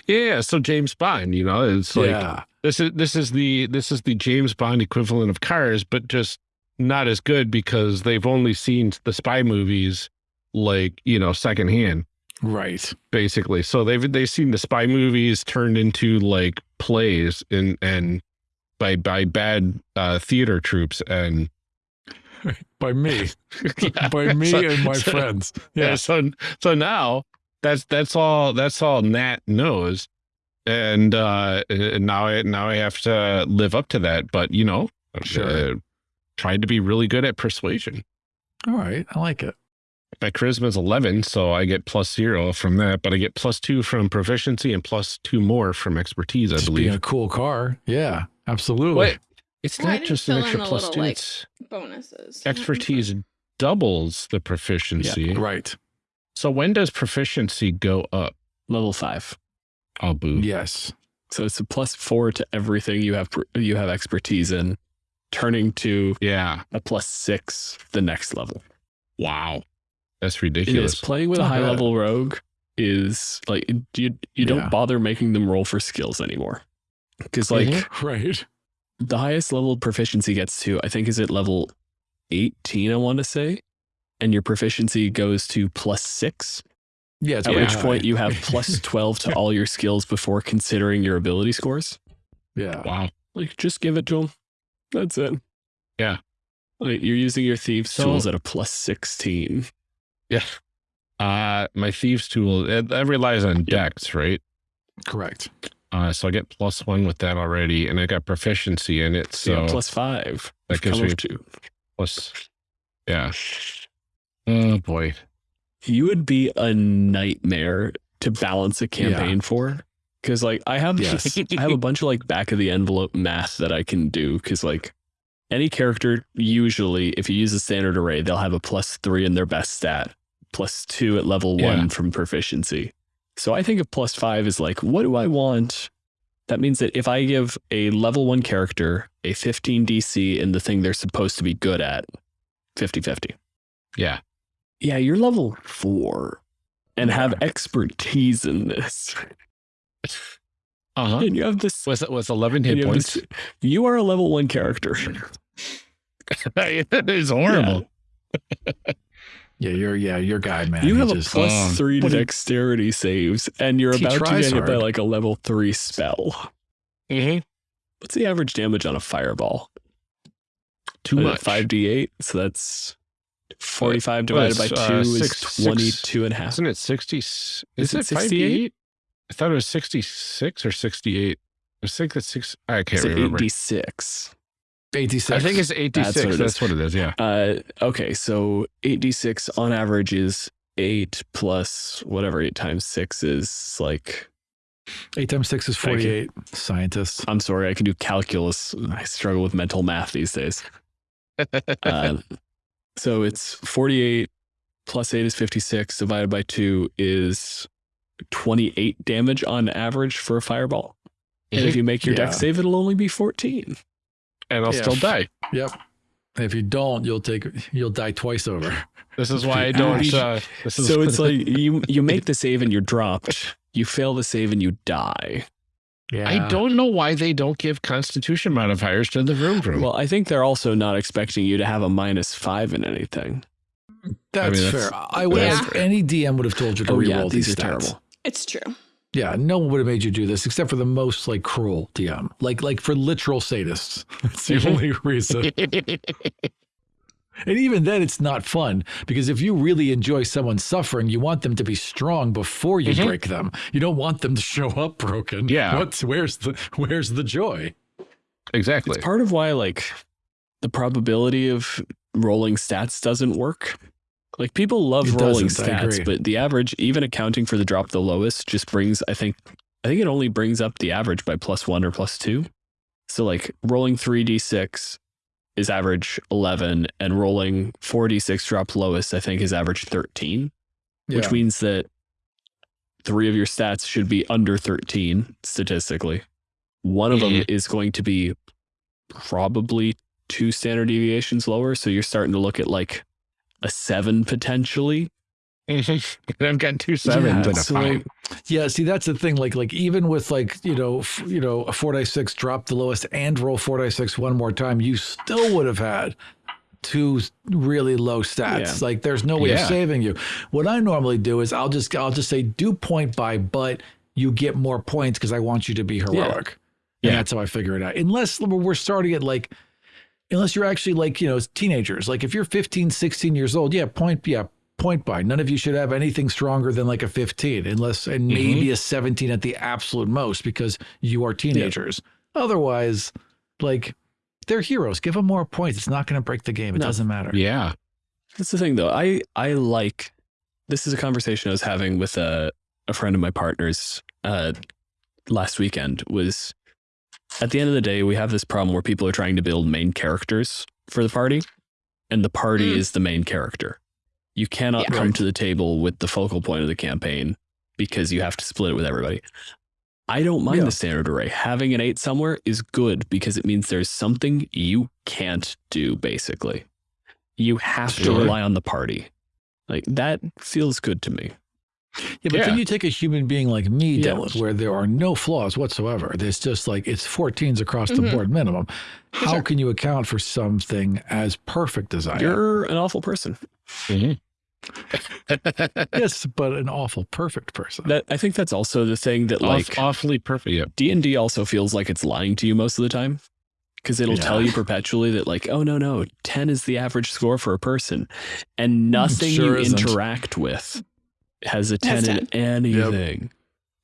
Yeah, so James Bond, you know, it's like yeah. this is this is the this is the James Bond equivalent of Cars, but just not as good because they've only seen the spy movies like you know secondhand, Right. basically. So they've they've seen the spy movies turned into like plays and and by by bad uh, theater troupes and By me. Yeah, By me so- and my so- friends. Yeah. Yeah. So so now that's that's all that's all Nat knows, and uh, and now I now I have to live up to that. But you know, Sure. uh, tried to be really good at persuasion. All right. I like it. My charisma is eleven, so I get plus zero from that, but I get plus two from proficiency and plus two more from expertise. I Just being believe. a cool car. Yeah. Absolutely. Wait, it's not just an extra plus little, two. like, it's Bonuses. expertise doubles the proficiency. Right. So when does proficiency go up? Level five. Oh, boo. Yes. So it's a plus four to everything you have you have expertise in, turning to Yeah. a plus six the next level. Wow. That's It is ridiculous. playing with It's a high bad. level rogue is like you you don't bother making them roll for skills anymore. Because like Mhm. Right. the highest level proficiency gets to, I think is at level 18, I want to say. And your proficiency goes to plus six. Yeah. At pretty which high. point you have plus 12 to all your skills before considering your ability scores. Yeah. Wow. Like just give it to them. That's it. Yeah. Like you're using your thieves So- tools at a plus 16. Yeah. Uh, my thieves tool it, that relies on dex, right? Correct. Uh, so I get plus one with that already, and I got proficiency in it. So So yeah, plus five. that gives me- two. plus, yeah. Oh boy. You would be a nightmare to balance a campaign for. Cause like I have Yes. I have a bunch of like back of the envelope math that I can do because like any character usually if you use a standard array they'll have a plus three in their best stat, plus two at level Yeah. one from proficiency. So I think of plus five is like what do I want? That means that if I give a level one character a 15 DC in the thing they're supposed to be good at, 50 50. Yeah. Yeah, you're level four and have expertise in this. Uh huh. And you have this Was it was eleven hit you points? this- you are a level one character. it is horrible. Yeah, you're yeah, your guy, man. you He have a just- plus um, three to what do dexterity saves, and you're He about to tries get hit by like a level three spell. Mm-hmm. What's the average damage on a fireball? Too much. Five d eight. So that's forty-five well, divided by it's, uh, two is six- six- twenty-two and a half. Isn't it 60? Is, Is it it 68? 68? I thought it was 66 or 68. I think it's six. I can't It's remember. d six. 86. I think it's 86. That's That's what what, it is. it is. Yeah. Uh, okay, so 86 on average is eight plus whatever eight times six is like. eight times six is Thank you. 48. Scientists. I'm sorry, I can do calculus. I struggle with mental math these days. Uh, so it's 48 plus 8 is 56 divided by 2 is 28 damage on average for a fireball. And if you make your Yeah. dex save, it'll only be 14. and I'll Yeah. still die. Yep. If you don't, you'll take you'll die twice over. This is why I don't. Ouch. Uh, this is So it's like you you make the save and you're dropped. You fail the save and you die. Yeah. I don't know why they don't give Constitution modifiers to the vroom vroom. Well, I think they're also not expecting you to have a minus five in anything. That's, I mean, fair. I would Yeah. have any DM would have told you to Oh reroll yeah, these these are stats. terrible. It's true. Yeah, no one would have made you do this except for the most like cruel DM. Like like for literal sadists. That's the only reason. And even then it's not fun because if you really enjoy someone suffering, you want them to be strong before you Mhm. break them. You don't want them to show up broken. Yeah. What's where's the where's the joy? exactly. It's part of why like the probability of rolling stats doesn't work. Like people love It rolling stats, but the average, even accounting for the drop the lowest, just brings I think I think it only brings up the average by plus one or plus two. So like rolling three d six is average eleven, and rolling four d six drop lowest I think is average thirteen, which means that three of your stats should be under thirteen statistically. One of them mm-hmm. is going to be probably two standard deviations lower. So you're starting to look at like a seven potentially. I've got two sevens Yeah, and a so, five. Yeah, see that's the thing. Like like even with like you know f- you know a four dice six drop the lowest and roll four dice six one more time, you still would have had two really low stats. Yeah. Like there's no way Yeah. of saving you. What I normally do is I'll just I'll just say do point buy, but you get more points because I want you to be heroic. And Yeah. that's how I figure it out. Unless we're starting at like unless you're actually like you know teenagers like if you're 15 16 years old yeah point yeah point buy none of you should have anything stronger than like a 15 unless and maybe a 17 at the absolute most because you are teenagers otherwise like they're heroes give them more points it's not going to break the game it No. doesn't matter Yeah. That's the thing though. I I like this is a conversation I was having with a a friend of my partner's uh last weekend was at the end of the day we have this problem where people are trying to build main characters for the party and the party Mm. is the main character. You cannot Yeah. come to the table with the focal point of the campaign because you have to split it with everybody. I don't mind Yeah. the standard array. Having an eight somewhere is good because it means there's something you can't do, basically. You have to rely on the party. Like that feels good to me. yeah but Yeah. then you take a human being like me Yeah. Dylan, where there are no flaws whatsoever there's just like it's 14s across the Mhm. board minimum how sure. can you account for something as perfect as i am You're an awful person. Mhm. yes but an awful perfect person That I think that's also the thing that like Aw- awfully perfect. Yeah. D and D also feels like it's lying to you most of the time because it'll tell you perpetually that like oh no no ten is the average score for a person, and nothing sure you isn't. interact with has a ten Has in anything.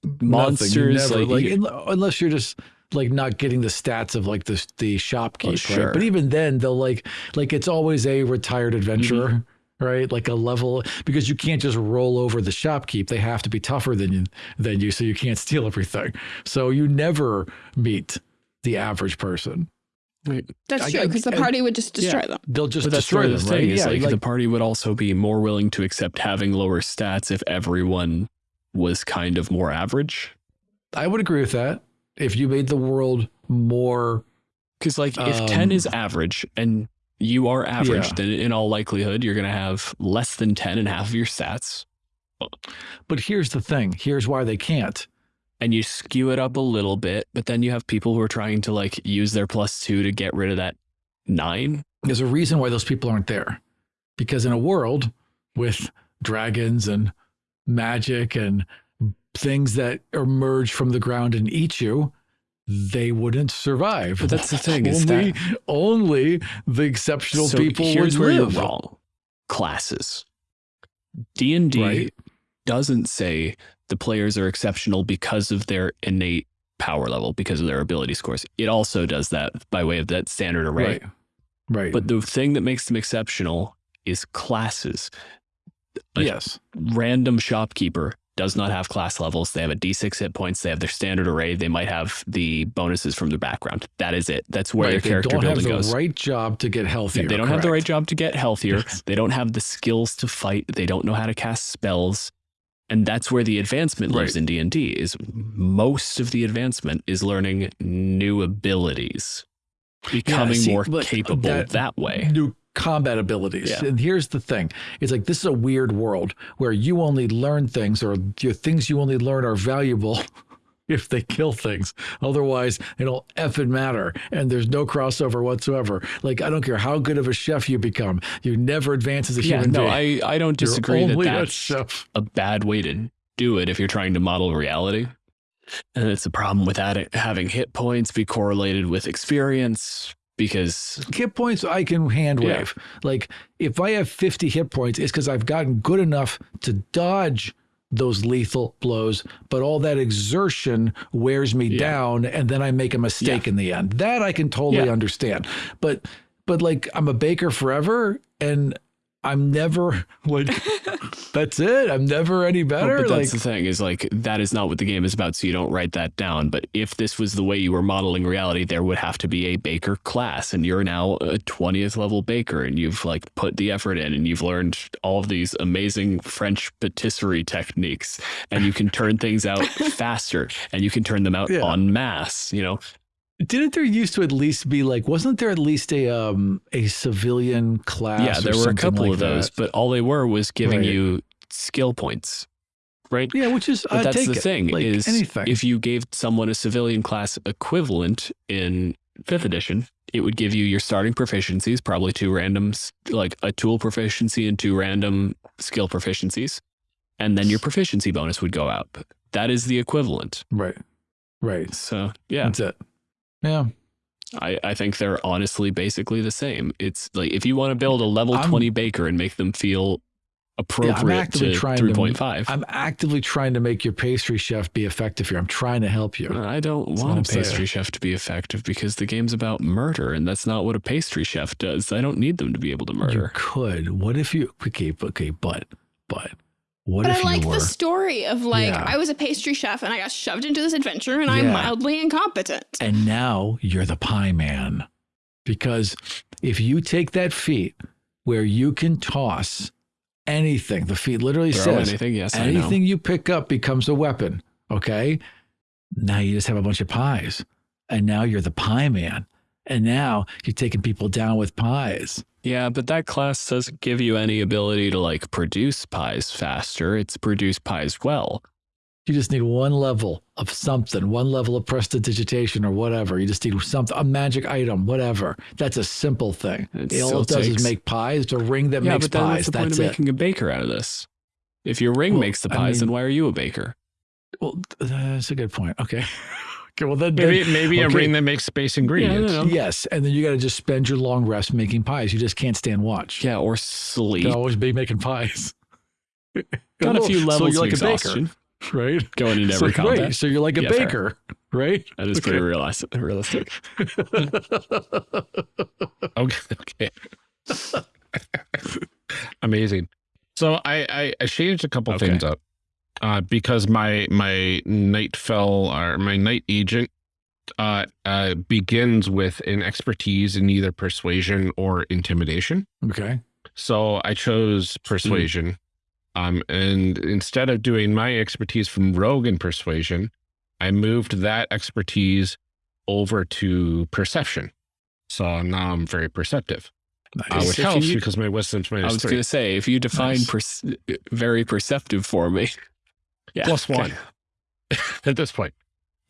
Nothing, you Monsters, never, like, like, you- unless you're just like not getting the stats of like the the shopkeep, Oh, right? But even then, they'll like like it's always a retired adventurer, Mm-hmm. Right? Like a level because you can't just roll over the shopkeep; they have to be tougher than you than you, so you can't steal everything. So you never meet the average person. Right. That's I- true because the I- party would just destroy them. They'll just But destroy where them, the right? thing is yeah, like, like the party would also be more willing to accept having lower stats if everyone was kind of more average. I would agree with that. If you made the world more Because like if ten is Um, average and you are average, Yeah. then in all likelihood you're gonna have less than ten and half of your stats. But here's the thing. Here's why they can't. and you skew it up a little bit, but then you have people who are trying to like use their plus two to get rid of that nine. There's a reason why those people aren't there. Because in a world with dragons and magic and things that emerge from the ground and eat you, they wouldn't survive. But that's the thing is only, that only the exceptional so people here's would where live. you're wrong. Classes. D and D doesn't say the players are exceptional because of their innate power level, because of their ability scores. It also does that by way of that standard array. Right. Right. But the thing that makes them exceptional is classes. a- yes. Random shopkeeper does not have class levels. They have a D6 hit points. They have their standard array. They might have the bonuses from their background. That is it. That's where right. their They character don't have building the goes. right job to get healthier. Yeah, they don't have the right job to get healthier. Yes. They don't have the skills to fight. They don't know how to cast spells. And that's where the advancement lives in D&D is most of the advancement is learning new abilities. Becoming see, more capable that- that, way. New combat abilities. Yeah. And here's the thing. It's like this is a weird world where you only learn things or your things you only learn are valuable if they kill things. Otherwise, it don't effing matter. And there's no crossover whatsoever. Like I don't care how good of a chef you become, you never advance as a Yeah, human no, being. I, I don't disagree that only a that's a bad way to do it if you're trying to model reality. And it's a problem with having hit points be correlated with experience because hit points I can hand Yeah. Like if I have 50 hit points, it's because I've gotten good enough to dodge those lethal blows, but all that exertion wears me Yeah. down and then I make a mistake Yeah. in the end. That I can totally understand. But but like I'm a baker forever and I'm never like that's it. I'm never any better. but like that's the thing is like that is not what the game is about, so you don't write that down. But if this was the way you were modeling reality, there would have to be a baker class, and you're now a twentieth level baker, and you've like put the effort in, and you've learned all of these amazing French patisserie techniques, and you can turn things out faster, and you can turn them out Yeah. en masse. You know, didn't there used to at least be like wasn't there at least a um a civilian class? yeah, there were a couple like of those, that? but all they were was giving Right. you skill points, right? Yeah, which is But that's the it. thing like is anything. if you gave someone a civilian class equivalent in fifth edition, it would give you your starting proficiencies, probably two randoms, like a tool proficiency and two random skill proficiencies, and then your proficiency bonus would go out. That is the equivalent. right, right. So yeah, That's it. Yeah, I, I think they're honestly basically the same. It's like if you want to build a level I'm- 20 baker and make them feel appropriate to trying to- 3.5. I'm actively trying to make your pastry chef be effective here. I'm trying to help you. I don't want a pastry chef to be effective because the game's about murder, and that's not what a pastry chef does. I don't need them to be able to murder. You could. What if you? Okay, okay, but but what But if I like you were? the story of like Yeah. I was a pastry chef and I got shoved into this adventure and I'm mildly incompetent. and now you're the pie man, because if you take that feat where you can toss anything, the feat literally Throw says anything, yes, anything you pick up becomes a weapon. Okay. Now you just have a bunch of pies. And now you're the pie man. And now you're taking people down with pies. Yeah, but that class doesn't give you any ability to like produce pies faster. It's produce pies well. You just need one level of something, one level of prestidigitation or whatever. You just need something, a magic item, whatever. That's a simple thing. It All it does takes- is make pies. It's a ring that yeah, makes but then pies. what's the point That's of it. making a baker out of this? If your ring Well, makes the I pies, then why are you a baker? Well, that's a good point. Okay. okay. Well, then, Maybe then- maybe a okay. ring that makes space ingredients. Yeah, no, no. yes. And then you got to just spend your long rest making pies. You just can't stand watch. Yeah, or sleep. can always be making pies. Got a oh, few levels So levels you're of like a baker. right? going into So, every combat. right, so you're like a Yeah, fair. baker, right? That is pretty realistic. realistic. Okay. Okay. Amazing. So I, I I changed a couple Okay. things up uh, because my my night fell or my night agent uh, uh, begins with an expertise in either persuasion or intimidation. okay. So I chose persuasion. Um, and instead of doing my expertise from rogue and persuasion, I moved that expertise over to perception. So now I'm very perceptive, uh, Nice. which So can helps you- because my wisdom's I was going to say, if you define Nice. perce- very perceptive for me, yeah, Plus okay. one at this point.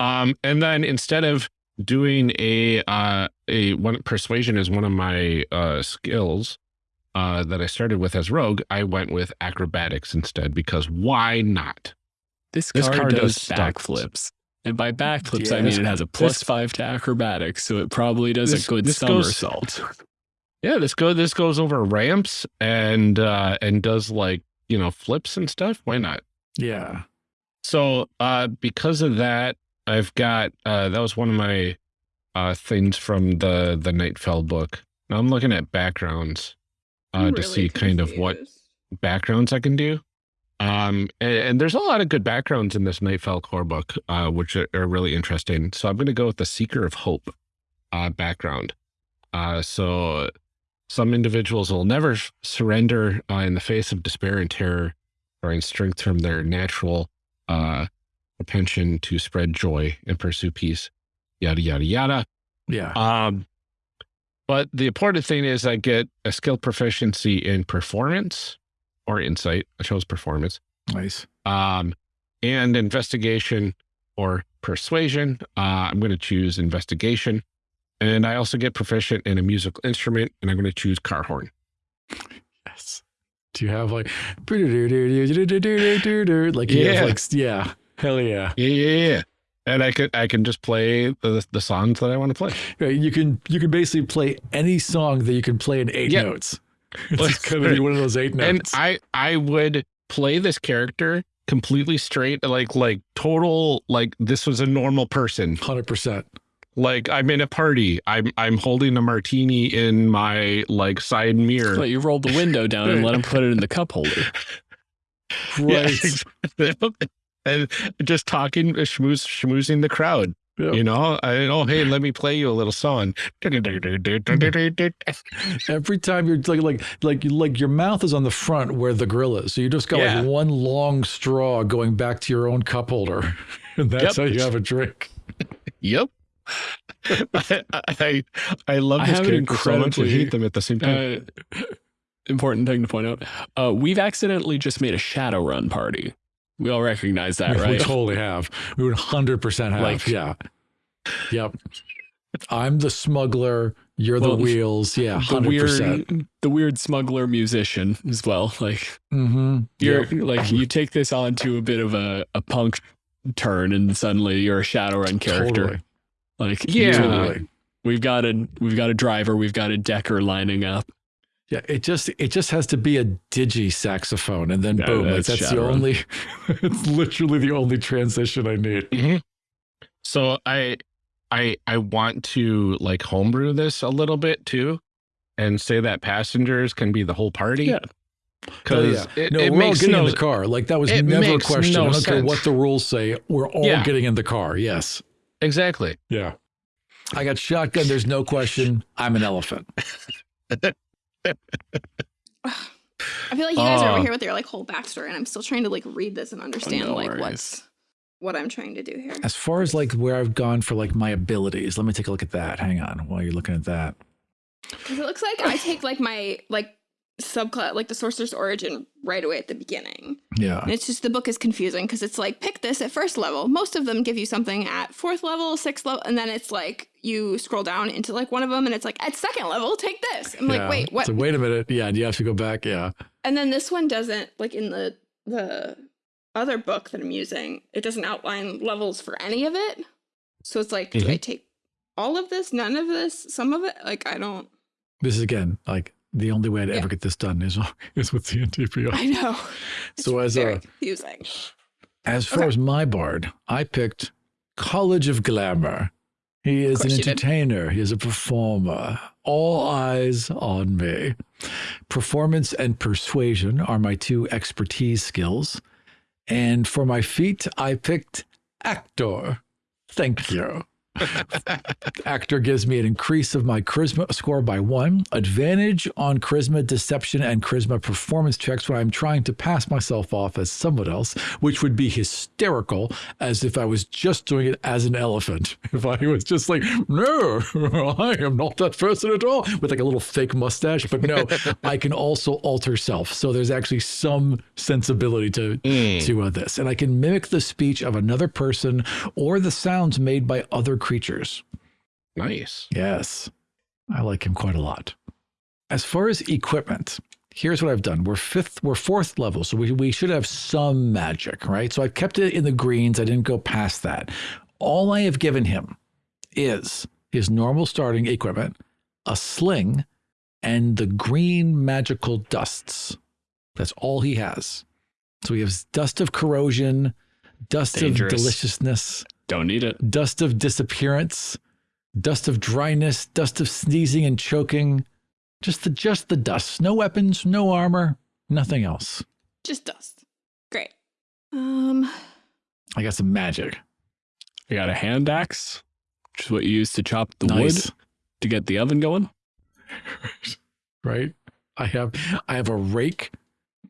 Um, and then instead of doing a uh, a one persuasion is one of my uh, skills, uh, that I started with as rogue, I went with acrobatics instead because why not? This This card, card does does backflips. And by backflips, I mean it has a plus This- five to acrobatics, so it probably does This- a good this goes- somersault. Yeah, this go this goes over ramps and uh, and does like you know flips and stuff. Why not? Yeah. So uh, because of that, I've got uh, that was one of my uh, things from the the Nightfell book. Now I'm looking at backgrounds uh, to see kind of what backgrounds I can do. Um, and, and there's a lot of good backgrounds in this Nightfell core book, uh, which are, are really interesting. So I'm going to go with the Seeker of Hope uh, background. Uh, so some individuals will never surrender uh, in the face of despair and terror, drawing strength from their natural uh, propension to spread joy and pursue peace. Yada yada yada. Yeah. Um, but the important thing is I get a skill proficiency in performance or insight. I chose performance. Nice. Um, and investigation or persuasion. Uh, I'm going to choose investigation. And I also get proficient in a musical instrument, and I'm going to choose car horn. Yes. Do you have like like you Yeah. have like yeah. Hell yeah. Yeah, yeah, yeah. And I could I can just play the the songs that I want to play. Right, You can you can basically play any song that you can play in eight Yep. notes. It's gonna be one of those eight And notes. I I would play this character completely straight, like like total like this was a normal person. Hundred percent. Like I'm in a party. I'm I'm holding a martini in my like side mirror. But you rolled the window down and let him put it in the cup holder. Yeah, Right. exactly. and just talking, schmooze, schmoozing the crowd. You know, I oh hey, let me play you a little song. Every time you're like like like like your mouth is on the front where the grill is. So you just got Yeah. like one long straw going back to your own cup holder. And that's Yep. how you have a drink. Yep. I, I I love I this have an character so much and hate them at the same time. Uh, important thing to point out. Uh, we've accidentally just made a Shadowrun party. We all recognize that, We right? We totally have. We would hundred percent have. Like- yeah. Yep. I'm the smuggler. You're Well, the wheels. Yeah. Hundred percent. weird, the weird smuggler musician as well. Like Mm-hmm. you're like you take this onto a bit of a, a punk turn, and suddenly you're a Shadowrun character. Totally. Like Yeah. you- Totally. we've got a we've got a driver, we've got a decker lining up. Yeah, it just it just has to be a digi saxophone, and then Yeah, boom, like, that's that's the only. it's literally the only transition I need. Mhm. So I I I want to like homebrew this a little bit too, and say that passengers can be the whole party. Yeah. Because Oh, it, No, it we're all makes getting no in the car. Like that was never a question. no I don't care what the rules say. We're all Yeah. getting in the car. Yes. Exactly. Yeah. I got shotgun. There's no question. I'm an elephant. I feel like you guys are Uh, over here with your like whole backstory, and I'm still trying to like read this and understand no like worries. what's what I'm trying to do here. As far as like where I've gone for like my abilities, let me take a look at that. Hang on, while you're looking at that. Because it looks like I take like my like subclass, like the sorcerer's origin, right away at the beginning. Yeah. And it's just the book is confusing because it's like pick this at first level. Most of them give you something at fourth level, sixth level, and then it's like you scroll down into like one of them, and it's like at second level, take this. I'm yeah. like, wait, what? So wait a minute. Yeah, you have to go back. Yeah. And then this one doesn't like in the the other book that I'm using, it doesn't outline levels for any of it. So it's like, do I Mhm. take all of this, none of this, some of it? Like I don't This is again like the only way I'd Yeah. ever get this done is is with the NTPO. I know. So It's as uh, very a confusing. As far Okay. as my bard, I picked College of Glamour. He is an course you did. entertainer. He is a performer. All eyes on me. Performance and persuasion are my two expertise skills. And for my feat, I picked actor. Thank you. Actor gives me an increase of my charisma score by one, advantage on charisma, deception, and charisma performance checks when I'm trying to pass myself off as someone else, which would be hysterical as if I was just doing it as an elephant. If I was just like, no, I am not that person at all, with like a little fake mustache. But no, I can also alter self. So there's actually some sensibility to Mm. to uh, this, and I can mimic the speech of another person or the sounds made by other creatures. Nice. Yes, I like him quite a lot. As far as equipment, here's what I've done. We're fifth, we're fourth level, so we, we should have some magic, right? So I've kept it in the greens. I didn't go past that. All I have given him is his normal starting equipment, a sling, and the green magical dusts. That's all he has. So he has dust of corrosion, dust Dangerous. of deliciousness, Don't need it. dust of disappearance, dust of dryness, dust of sneezing and choking. Just the just the dust. No weapons, no armor, nothing else. Just dust. Great. Um, I got some magic. I got a hand axe, which is what you use to chop the nice. wood to get the oven going. right? I have I have a rake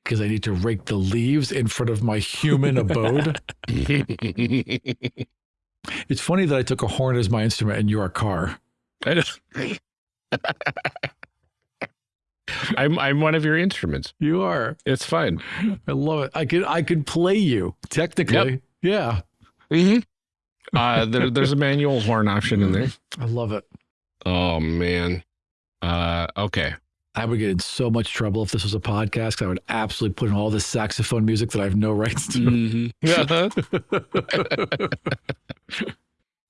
because I need to rake the leaves in front of my human abode. It's funny that I took a horn as my instrument and you're a car. I'm I'm one of your instruments. You are. It's fine. I love it. I could I could play you technically. Yeah. Mm-hmm. Uh, there, there's a manual horn option in there. I love it. Oh man. Uh, okay. I would get in so much trouble if this was a podcast. I would absolutely put in all this saxophone music that I have no rights to. Mhm.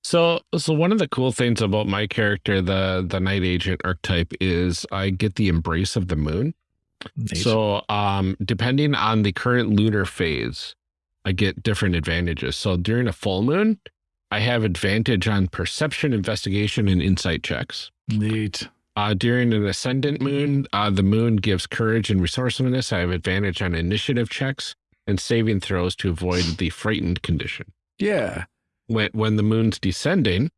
So, so one of the cool things about my character, the the night agent archetype, is I get the embrace of the moon. Neat. So, um, depending on the current lunar phase, I get different advantages. So during a full moon, I have advantage on perception, investigation, and insight checks. Neat. Uh, during an ascendant moon, uh, the moon gives courage and resourcefulness. I have advantage on initiative checks and saving throws to avoid the frightened condition. Yeah. When when the moon's descending,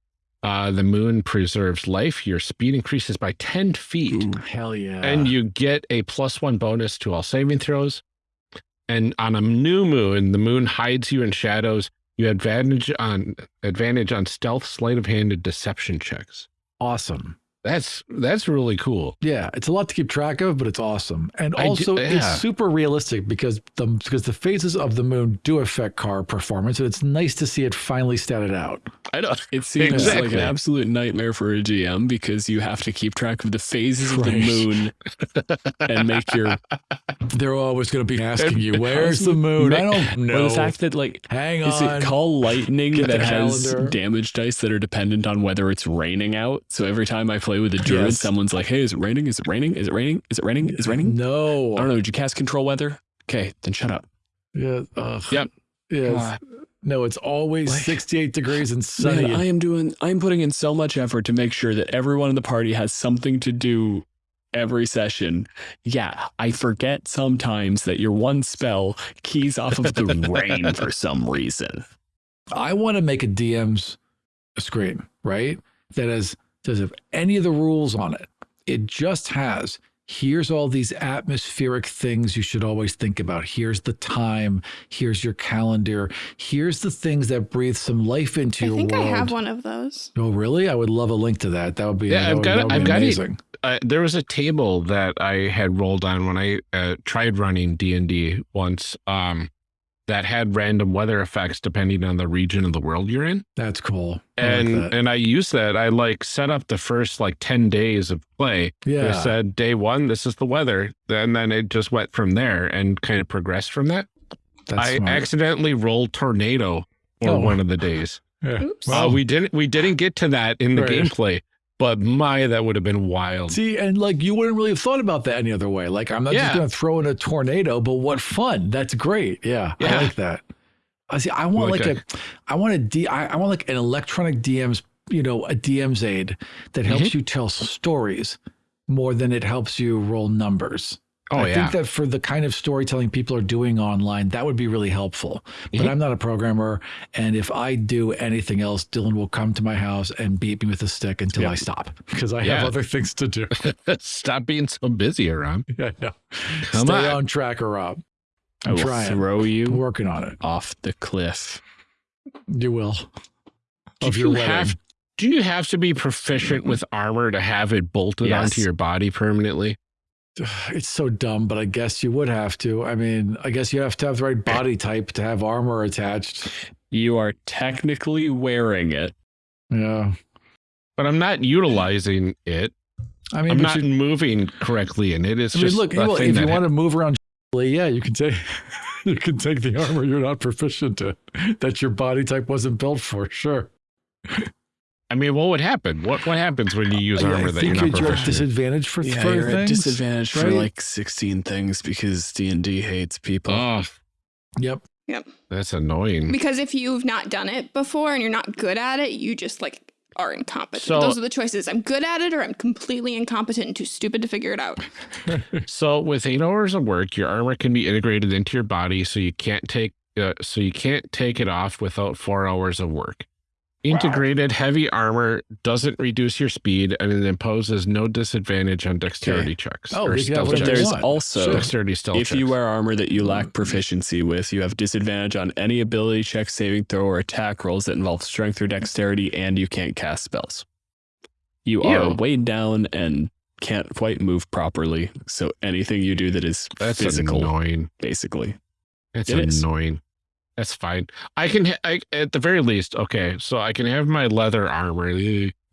uh, the moon preserves life. Your speed increases by ten feet, Hell yeah. and you get a plus one bonus to all saving throws. And on a new moon, the moon hides you in shadows. You advantage on advantage on stealth, sleight of hand, and deception checks. awesome. That's that's really cool. Yeah, it's a lot to keep track of, but it's awesome. And I do- also yeah. it's super realistic because the because the phases of the moon do affect car performance, and it's nice to see it finally statted out. I know. It seems like an absolute nightmare for a GM because you have to keep track of the phases of the moon and make your They're always going to be asking you, "Where's the- the moon?" I don't or know. the fact that like Hang on, is on. it call lightning that has calendar. damage dice that are dependent on whether it's raining out? So every time I play with a druid, Yes. someone's like, "Hey, is it raining? Is it raining? Is it raining? Is it raining? Is it raining?" No. I don't know. Did you cast control weather? Okay, then shut up. Yeah. Ugh. Yep. Yes. No, it's always Like- 68 degrees and sunny. Man, I am doing. I'm putting in so much effort to make sure that everyone in the party has something to do every session. Yeah, I forget sometimes that your one spell keys off of the rain for some reason. I want to make a DM's screen, right? That has doesn't have any of the rules on it. It just has here's all these atmospheric things you should always think about. Here's the time. Here's your calendar. Here's the things that breathe some life into I your think world. I think I have one of those. Oh, really? I would love a link to that. That would be Yeah, that I've would- got it- that would I've got it. uh, there was a table that I had rolled on when I uh, tried running D and D once. Um, that had random weather effects depending on the region of the world you're in, That's cool. I like and that. and I used that. I like set up the first like ten days of play. Yeah. I yeah, said day one, this is the weather, and then it just went from there and kind of progressed from that. that's I smart. accidentally rolled tornado for Oh. one of the days. Yeah. Oops. Uh, we didn't we didn't get to that in the Right. gameplay, but my that would have been wild. See, and like you wouldn't really have thought about that any other way. Like I'm not Yeah. just going to throw in a tornado, but what fun! That's great. Yeah, I like that. I see. I want Like like, a, I want a D. I, I want like an electronic DM's, you know, a DM's aid that helps Mm-hmm. you tell stories more than it helps you roll numbers. Oh I yeah, think that for the kind of storytelling people are doing online, that would be really helpful. But Mhm. I'm not a programmer, and if I do anything else, Dylan will come to my house and beat me with a stick until Yeah. I stop because I Yeah. have other things to do. Stop being so busy around. Yeah, no. Come Stay on. on track, or Rob. I I'm will trying. throw I'm you working on it. off the cliff. You will. Do Of your you wedding. have do you have to be proficient with armor to have it bolted Yes. onto your body permanently? It's so dumb, but I guess you would have to. I mean, I guess you have to have the right body type to have armor attached. You are technically wearing it. Yeah. But I'm not utilizing it. I mean, I'm but not you- moving correctly, and it is I mean, just look, a well, thing if you that want to move around, yeah, you can take you can take the armor you're not proficient in that your body type wasn't built for. Sure. I mean, what would happen? What what happens when you use armor I that think you're not you're at disadvantage for, Yeah, for you're at things. disadvantage for like 16 things because D&D hates people. Oh, Yep. that's annoying. Because if you've not done it before and you're not good at it, you just like are incompetent. So- Those are the choices. I'm good at it or I'm completely incompetent and too stupid to figure it out. So with eight hours of work, your armor can be integrated into your body, so you can't take uh, so you can't take it off without four hours of work. Integrated heavy armor doesn't reduce your speed, and it imposes no disadvantage on dexterity checks. Oh, or stealth have but whatever checks. there's also Sure. dexterity stealth if you wear armor that you lack proficiency with, you have disadvantage on any ability check, saving throw, or attack rolls that involve strength or dexterity, and you can't cast spells. You are weighed down and can't quite move properly. So anything you do that is That's physical, annoying. basically. That's It is. Annoying. That's fine. I can, ha- I, at the very least, okay. So I can have my leather armor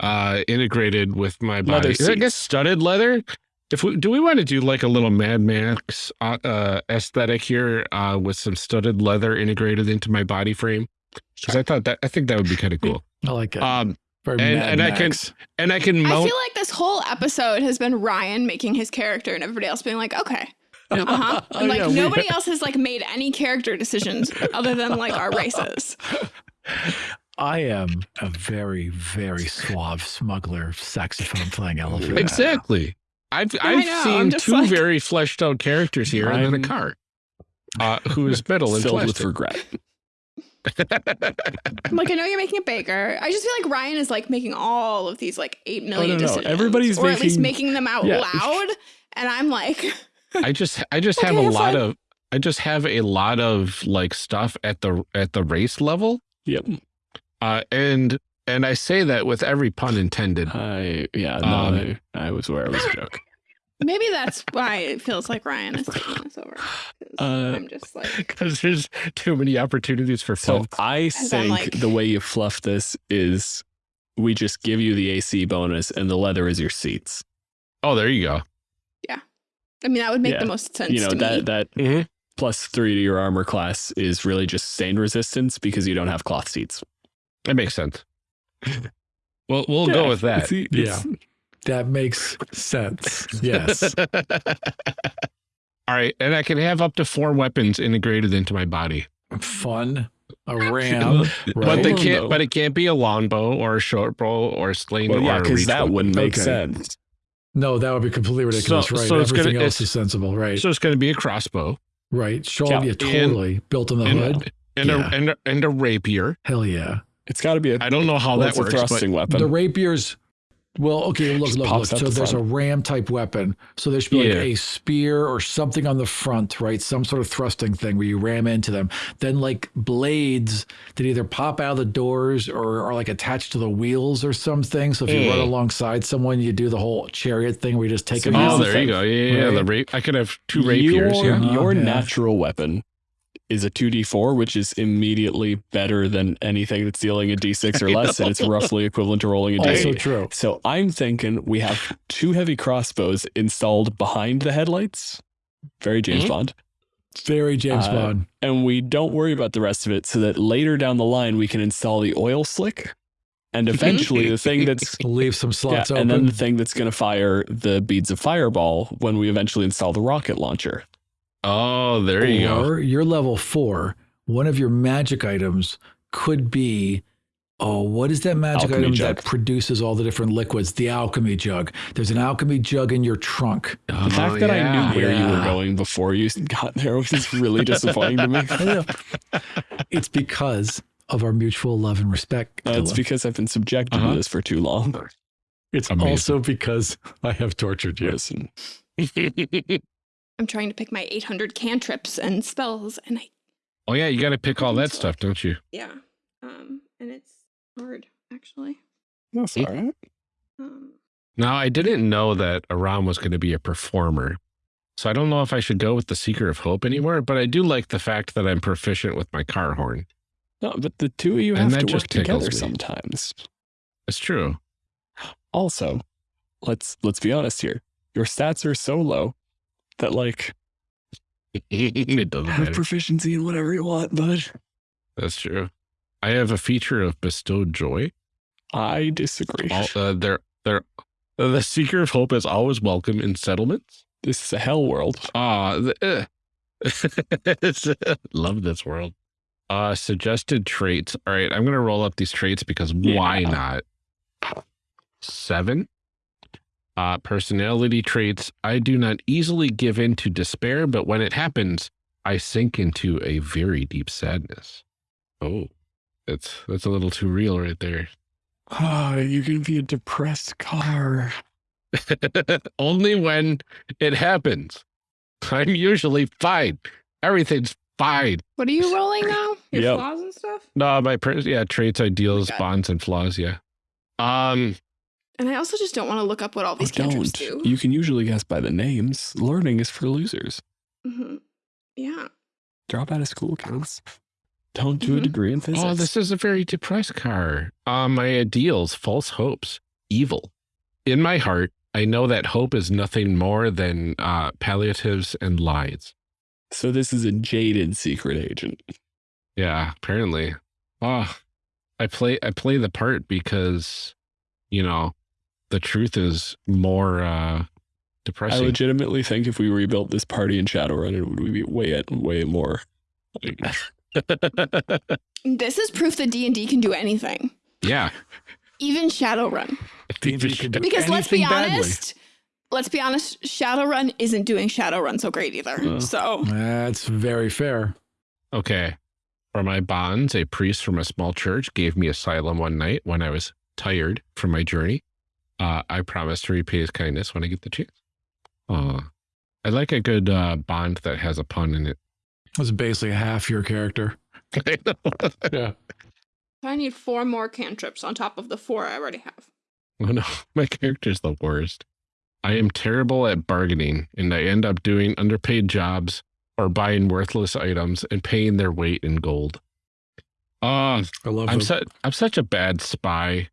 uh, integrated with my Leather body. I guess seats. studded leather. If we do, we want to do like a little Mad Max uh, uh, aesthetic here uh, with some studded leather integrated into my body frame. Because I thought that I think that would be kind of cool. I like it. Um, Very and- Mad and I can- Max. and I can I feel like this whole episode has been Ryan making his character and everybody else being like, okay. Uh-huh. And like Yeah, nobody else has like made any character decisions other than like our races. I am a very, very suave smuggler, saxophone playing elephant. exactly. I've I I've know, seen two like- very fleshed out characters here, and then a I'm- car. Uh, who is metal and Filled with regret. I'm like, I know you're making a baker. I just feel like Ryan is like making all of these like eight million no, no. decisions. Everybody's or at least making- making them out Yeah. loud. And I'm like, I just I just have a lot fine. of I just have a lot of like stuff at the at the race level. Yep. Uh and and I say that with every pun intended. I yeah, no, Um, I, I was aware it was a joke. maybe that's why it feels like Ryan is taking this over. 'Cause Uh, I'm just like, Because there's too many opportunities for So fun. I I'm think like- the way you fluff this is we just give you the AC bonus and the leather is your seats. Oh, there you go. I mean, that would make Yeah. the most sense You know to that me. that Mhm. plus three to your armor class is really just stain resistance because you don't have cloth seats. That makes sense. Well, we'll go with that. it's- it's- That makes sense. Yes. All right, and I can have up to four weapons integrated into my body, Fun. A ram. Right. but they can't. But it can't be a longbow or a short bow or a sling Well, yeah, because that wouldn't make Okay. sense. No, that would be completely ridiculous. So- right. so it's gonna- Everything else it's- is sensible. Right. So it's going to be a crossbow right. Sean, Yeah. yeah, totally. Built in the and, hood. and, Yeah. a, and, a, and a rapier. Hell yeah. It's got to be a, I don't know how well, that it's a works, but thrusting weapon. The rapiers. Well, okay, look, look, look. So the there's front. a ram type weapon. So there should be like a spear or something on the front, right? Some sort of thrusting thing where you ram into them. Then like blades that either pop out of the doors or are like attached to the wheels or something. So if you run alongside someone, you do the whole chariot thing where you just take So them oh, out. the there you go. Yeah, yeah, yeah. The Right. rape. I could have two rapiers. Your, yeah. Uh-huh, your yeah. natural weapon is a 2d4, which is immediately better than anything that's dealing a d6 or less, and it's roughly equivalent to rolling a Also true. So I'm thinking we have two heavy crossbows installed behind the headlights. Very James Mhm. Bond. Very James Uh, Bond. And we don't worry about the rest of it so that later down the line we can install the oil slick and eventually the thing that's Leave some yeah, slots and then the thing that's going to fire the beads of fireball when we eventually install the rocket launcher. Oh, there you go. or you're level four. One of your magic items could be, oh, what is that magic Alchemy item jug. that produces all the different liquids? The alchemy jug. There's an alchemy jug in your trunk. The fact that I knew where you were going before you got there was really disappointing to me. It's because of our mutual love and respect. Uh, it's because I've been subjected Uh-huh. to this for too long. it's Amazing. also because I have tortured you. Listen, I'm trying to pick my 800 cantrips and spells, and I oh yeah, you got to pick all that stuff, don't you? yeah, um, and it's hard actually. that's all right. Um, Now I didn't know that Aram was going to be a performer, so I don't know if I should go with the Seeker of Hope anymore. But I do like the fact that I'm proficient with my car horn. No, but the two of you And have to just work together me. sometimes. It's true. Also, let's let's be honest here. Your stats are so low that like it doesn't have matter. proficiency in whatever you want, bud. That's true. I have a feature of bestowed joy. I disagree. All, uh, they're, they're, uh, the seeker of hope is always welcome in settlements. this is a hell world. Ah, the, uh, love this world. Uh, suggested traits. All right, I'm gonna roll up these traits because why not? Seven. Uh, personality traits. I do not easily give in to despair, but when it happens, I sink into a very deep sadness. Oh, that's that's a little too real right there. Oh, you can be a depressed car. Only when it happens. I'm usually fine. Everything's fine. What are you rolling now? Your Yep. flaws and stuff? No, my per- yeah, traits, ideals, God. bonds, and flaws. Yeah. Um. And I also just don't want to look up what all Oh, these cantrips don't. do. You can usually guess by the names. Learning is for losers. Mhm. Yeah. Drop out of school, kids. Don't do a Mhm. degree in physics. Oh, this is a very depressed car. Uh, my ideals, false hopes, evil. In my heart, I know that hope is nothing more than uh, palliatives and lies. So this is a jaded secret agent. Yeah, apparently. Oh, I play I play the part because, you know, the truth is more uh depressing. I legitimately think if we rebuilt this party in Shadowrun, it would be way way more. This is proof that D&D can do anything. yeah. Even Shadowrun. D&D can do Because let's be anything badly. honest, let's be honest, Shadowrun isn't doing Shadowrun so great either. Uh. so That's very fair. Okay. For my bonds, a priest from a small church gave me asylum one night when I was tired from my journey. Uh, I promise to repay his kindness when I get the chance. Aw. I like a good uh, bond that has a pun in it. That's basically half your character. Yeah. I need four more cantrips on top of the four I already have. Oh no, my character's the worst. I am terrible at bargaining, and I end up doing underpaid jobs or buying worthless items and paying their weight in gold. Oh, I love I'm su- I'm such a bad spy.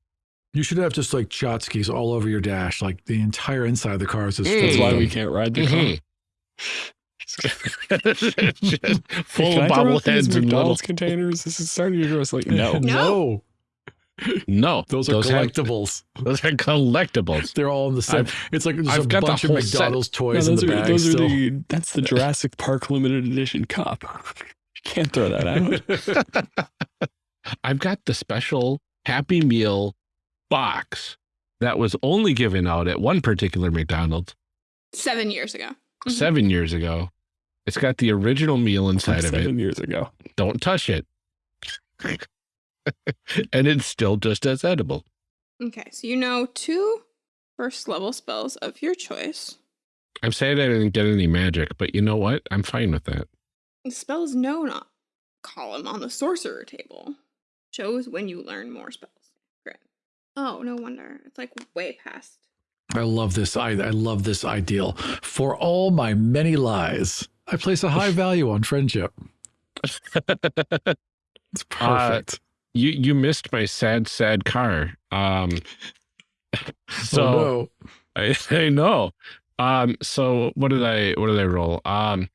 You should have just like Chotskis all over your dash. Like the entire inside of the car is just Mm. That's why we can't ride the car. Mhm. Just full Can of I throw out these bobbleheads and little. McDonald's containers. This is starting to grow us like no. No. No, Those are have- collectibles. those are collectibles. They're all in the same. I've- It's like there's I've a got the bunch of whole set. McDonald's No, toys in those the are bag those still. are the that's the Jurassic Park limited edition cup. You can't throw that out. I've got the special Happy Meal box that was only given out at one particular McDonald's Seven years ago. Mhm. seven years ago. It's got the original meal From inside of it. seven years ago. Don't touch it. and it's still just as edible. Okay, so you know two first level spells of your choice. I'm saying I didn't get any magic, but you know what? I'm fine with that. The spell is known on column on the sorcerer table. Shows when you learn more spells. Great. Oh, no wonder. It's like way past. I love this. I, I love this ideal. For all my many lies, I place a high value on friendship. It's perfect. you you missed my sad sad car. Um so oh, no. I, I know. Um, so what did I what did I roll? Um,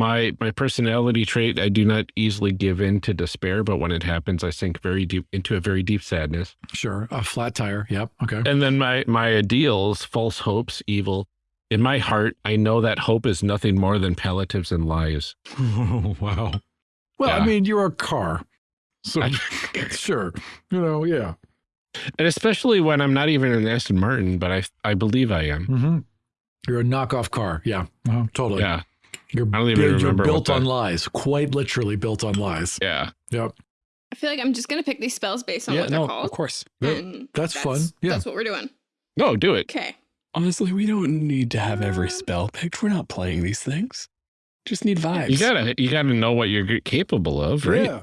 my my personality trait, I do not easily give in to despair, but when it happens, I sink very deep into a very deep sadness. Sure. A flat tire. Yep. Okay. And then my my ideals, false hopes, evil. In my heart, I know that hope is nothing more than palliatives and lies. wow. Well, I mean, you're a car. So, sure. You know, yeah. And especially when I'm not even an Aston Martin, but I I believe I am. hmm You're a knockoff car. Yeah. Uh, totally. Yeah, You're, I don't even you're remember what built the- on lies. Quite literally built on lies. yeah. Yep. I feel like I'm just gonna pick these spells based on yeah, what they're no, called. of course. Yeah, and that's fun. Yeah. That's what we're doing. No, do it. Okay. Honestly, we don't need to have every Um, spell picked. We're not playing these things. Just need vibes. You gotta you gotta know what you're capable of, right? Yeah.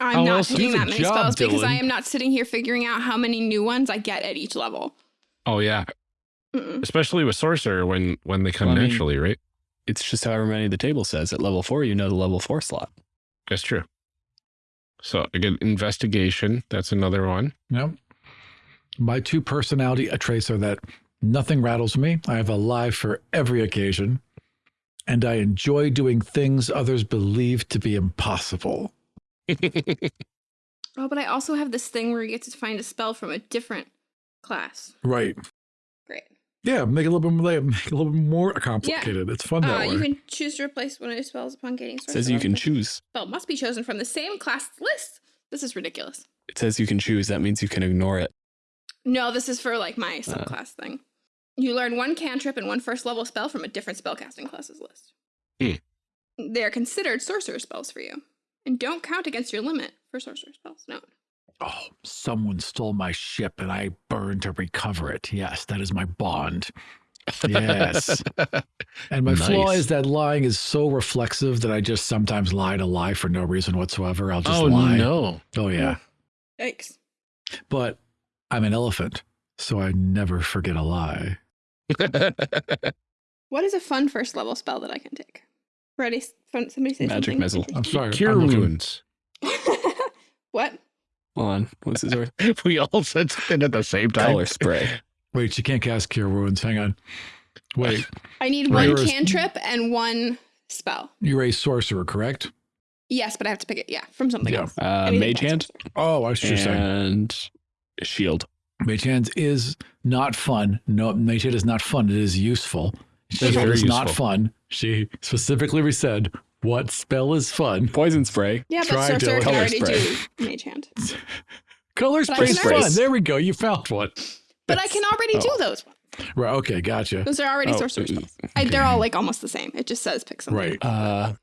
I'm How not else- picking that many job, spells because I am not sitting here figuring out how many new ones I get at each level. Oh yeah. Mm-mm. especially with sorcerer when when they come Well, I mean- naturally, right? It's just however many the table says. At level four, you know the level four slot. That's true. So again, investigation. That's another one. Yep. My two personality traits are that Nothing rattles me. I have a lie for every occasion. And I enjoy doing things others believe to be impossible. Oh, but I also have this thing where you get to find a spell from a different class. Right. Great. Yeah, make it a little bit more, make it a little bit more complicated. It's fun that Uh, way. you can choose to replace one of your spells upon gaining. It says you can choose. Spell must be chosen from the same class list. This is ridiculous. It says you can choose. That means you can ignore it. No, this is for like Uh. my subclass thing. You learn one cantrip and one first level spell from a different spellcasting class's list. Hmm. They are considered sorcerer spells for you, and don't count against your limit for sorcerer spells. No. Oh, someone stole my ship and I burned to recover it. Yes, that is my bond. Yes. And my flaw is that lying is so reflexive that I just sometimes lie to lie for no reason whatsoever. I'll just oh lie. no. Oh, yeah. Thanks. But I'm an elephant, so I never forget a lie. What is a fun first level spell that I can take? Ready? Fun, somebody say Magic something. missile. I'm sorry. Cure I'm wounds. what? Hold on. What's his word? we all said something at the same time. Color spray. Wait, you can't cast Cure Wounds. Hang on. Wait, I need Right. one Yours- cantrip and one spell. you're a sorcerer, correct? Yes, but I have to pick it. Yeah, from something Yeah. else. Uh, Anything mage hand. Oh, I see what you're saying. and shield. Mage Hands is not fun. No, Mage Hand is not fun. It is useful. Shield very is not fun. She specifically said, what spell is fun? Poison spray. Yeah, but Try to sorcerer can already spray. do mage hand. Color But I spray is already- fun. There we go. You found one. But I can already do Oh. those. Right. Okay. Gotcha. Those are already Oh, sorcerer uh, spells. I, they're all like almost the same. It just says pick something. Right. Uh,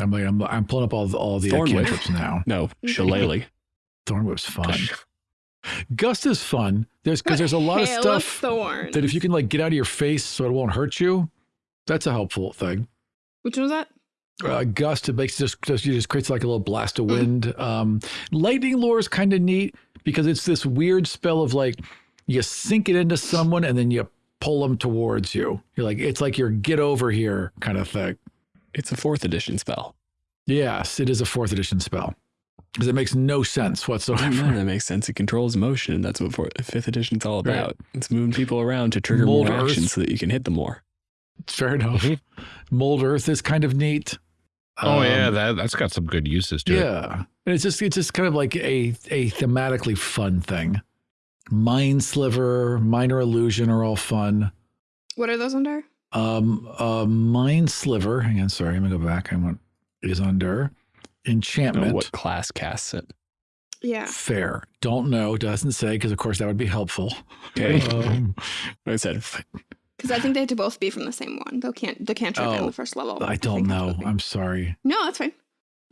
I'm like, I'm, I'm pulling up all the, all the Thornwhip. cantrips now. no, shillelagh. Thornwhip's fun. Gust is fun. There's because there's a lot of stuff thorn. that if you can like get out of your face so it won't hurt you, that's a helpful thing. Which one was that? Uh, gust it makes just just you just creates like a little blast of Mm. wind um lightning lure is kind of neat because it's this weird spell of like you sink it into someone and then you pull them towards you you're like it's like your get over here kind of thing It's a fourth edition spell. yes it is a fourth edition spell because it makes no sense No, whatsoever that makes sense. It controls motion. That's what fourth, fifth edition's all about. It's moving people around to trigger Mold more Earth. actions so that you can hit them more. fair enough Mhm. mold earth is kind of neat Oh Um, yeah, that that's got some good uses to it. Yeah. And it's just it's just kind of like a a thematically fun thing. Mind Sliver, Minor Illusion are all fun. What are those under? Um uh Mind Sliver, hang on, sorry, I'm gonna go back. I want is under I don't know enchantment. what class casts it. Yeah. Fair. Don't know, doesn't say, because of course that would be helpful. Okay. Um, I said, Because I think they have to both be from the same one. The can't the cantrip Oh, and the first level. I don't think have to know. I'm sorry. No, that's fine.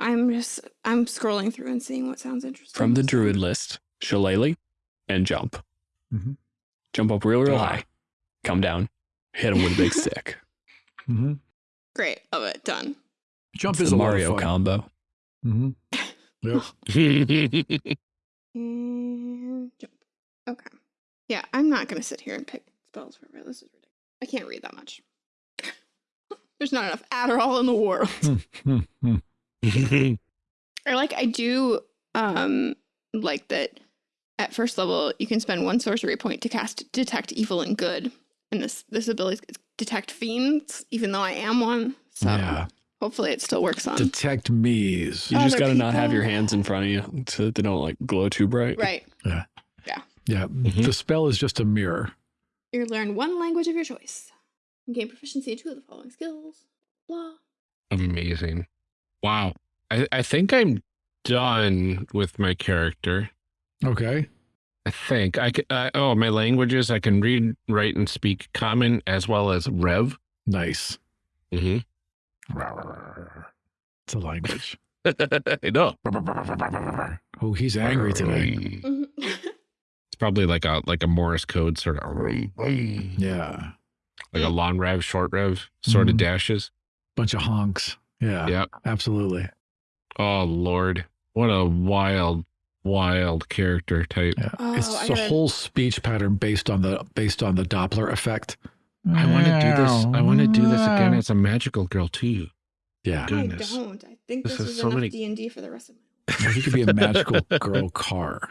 I'm just I'm scrolling through and seeing what sounds interesting. from the druid list, shillelagh and jump. Mhm. Jump up real, real Ah. high. Come down. Hit him with a big stick. hmm Great. Love it. Done. Jump It's is the a lot of Mario fun. combo. Mhm. Yep. And jump. Okay. Yeah, I'm not gonna sit here and pick spells forever. This is ridiculous. I can't read that much. There's not enough Adderall in the world. Hmm, hmm. or like I do um like that at first level you can spend one sorcery point to cast detect evil and good. And this this ability is detect fiends, even though I am one. So Yeah. hopefully it still works on. Detect me's. You just got to not have your hands in front of you so that they don't like glow too bright. right. Yeah, Yeah. Mhm. the spell is just a mirror. You learn one language of your choice. And gain proficiency in two of the following skills. Blah. Amazing. Wow. I, I think I'm done with my character. Okay. I think I can. Uh, oh, my languages. I can read, write, and speak Common as well as Rev. Nice. Mm-hmm. It's a language. I know. Oh, he's angry today. It's probably like a like a Morse code sort of Yeah. like a long rev, short rev sort of Mhm. dashes. Bunch of honks. Yeah. Yeah. Absolutely. Oh Lord, what a wild, wild character type. Yeah. Oh, it's I a gotta- whole speech pattern based on the based on the Doppler effect. I want to do this. I want to do this again as a magical girl too. Yeah. Goodness. I don't. I think This this, is is so enough many- D and D for the rest of my life. If you could be a magical girl car,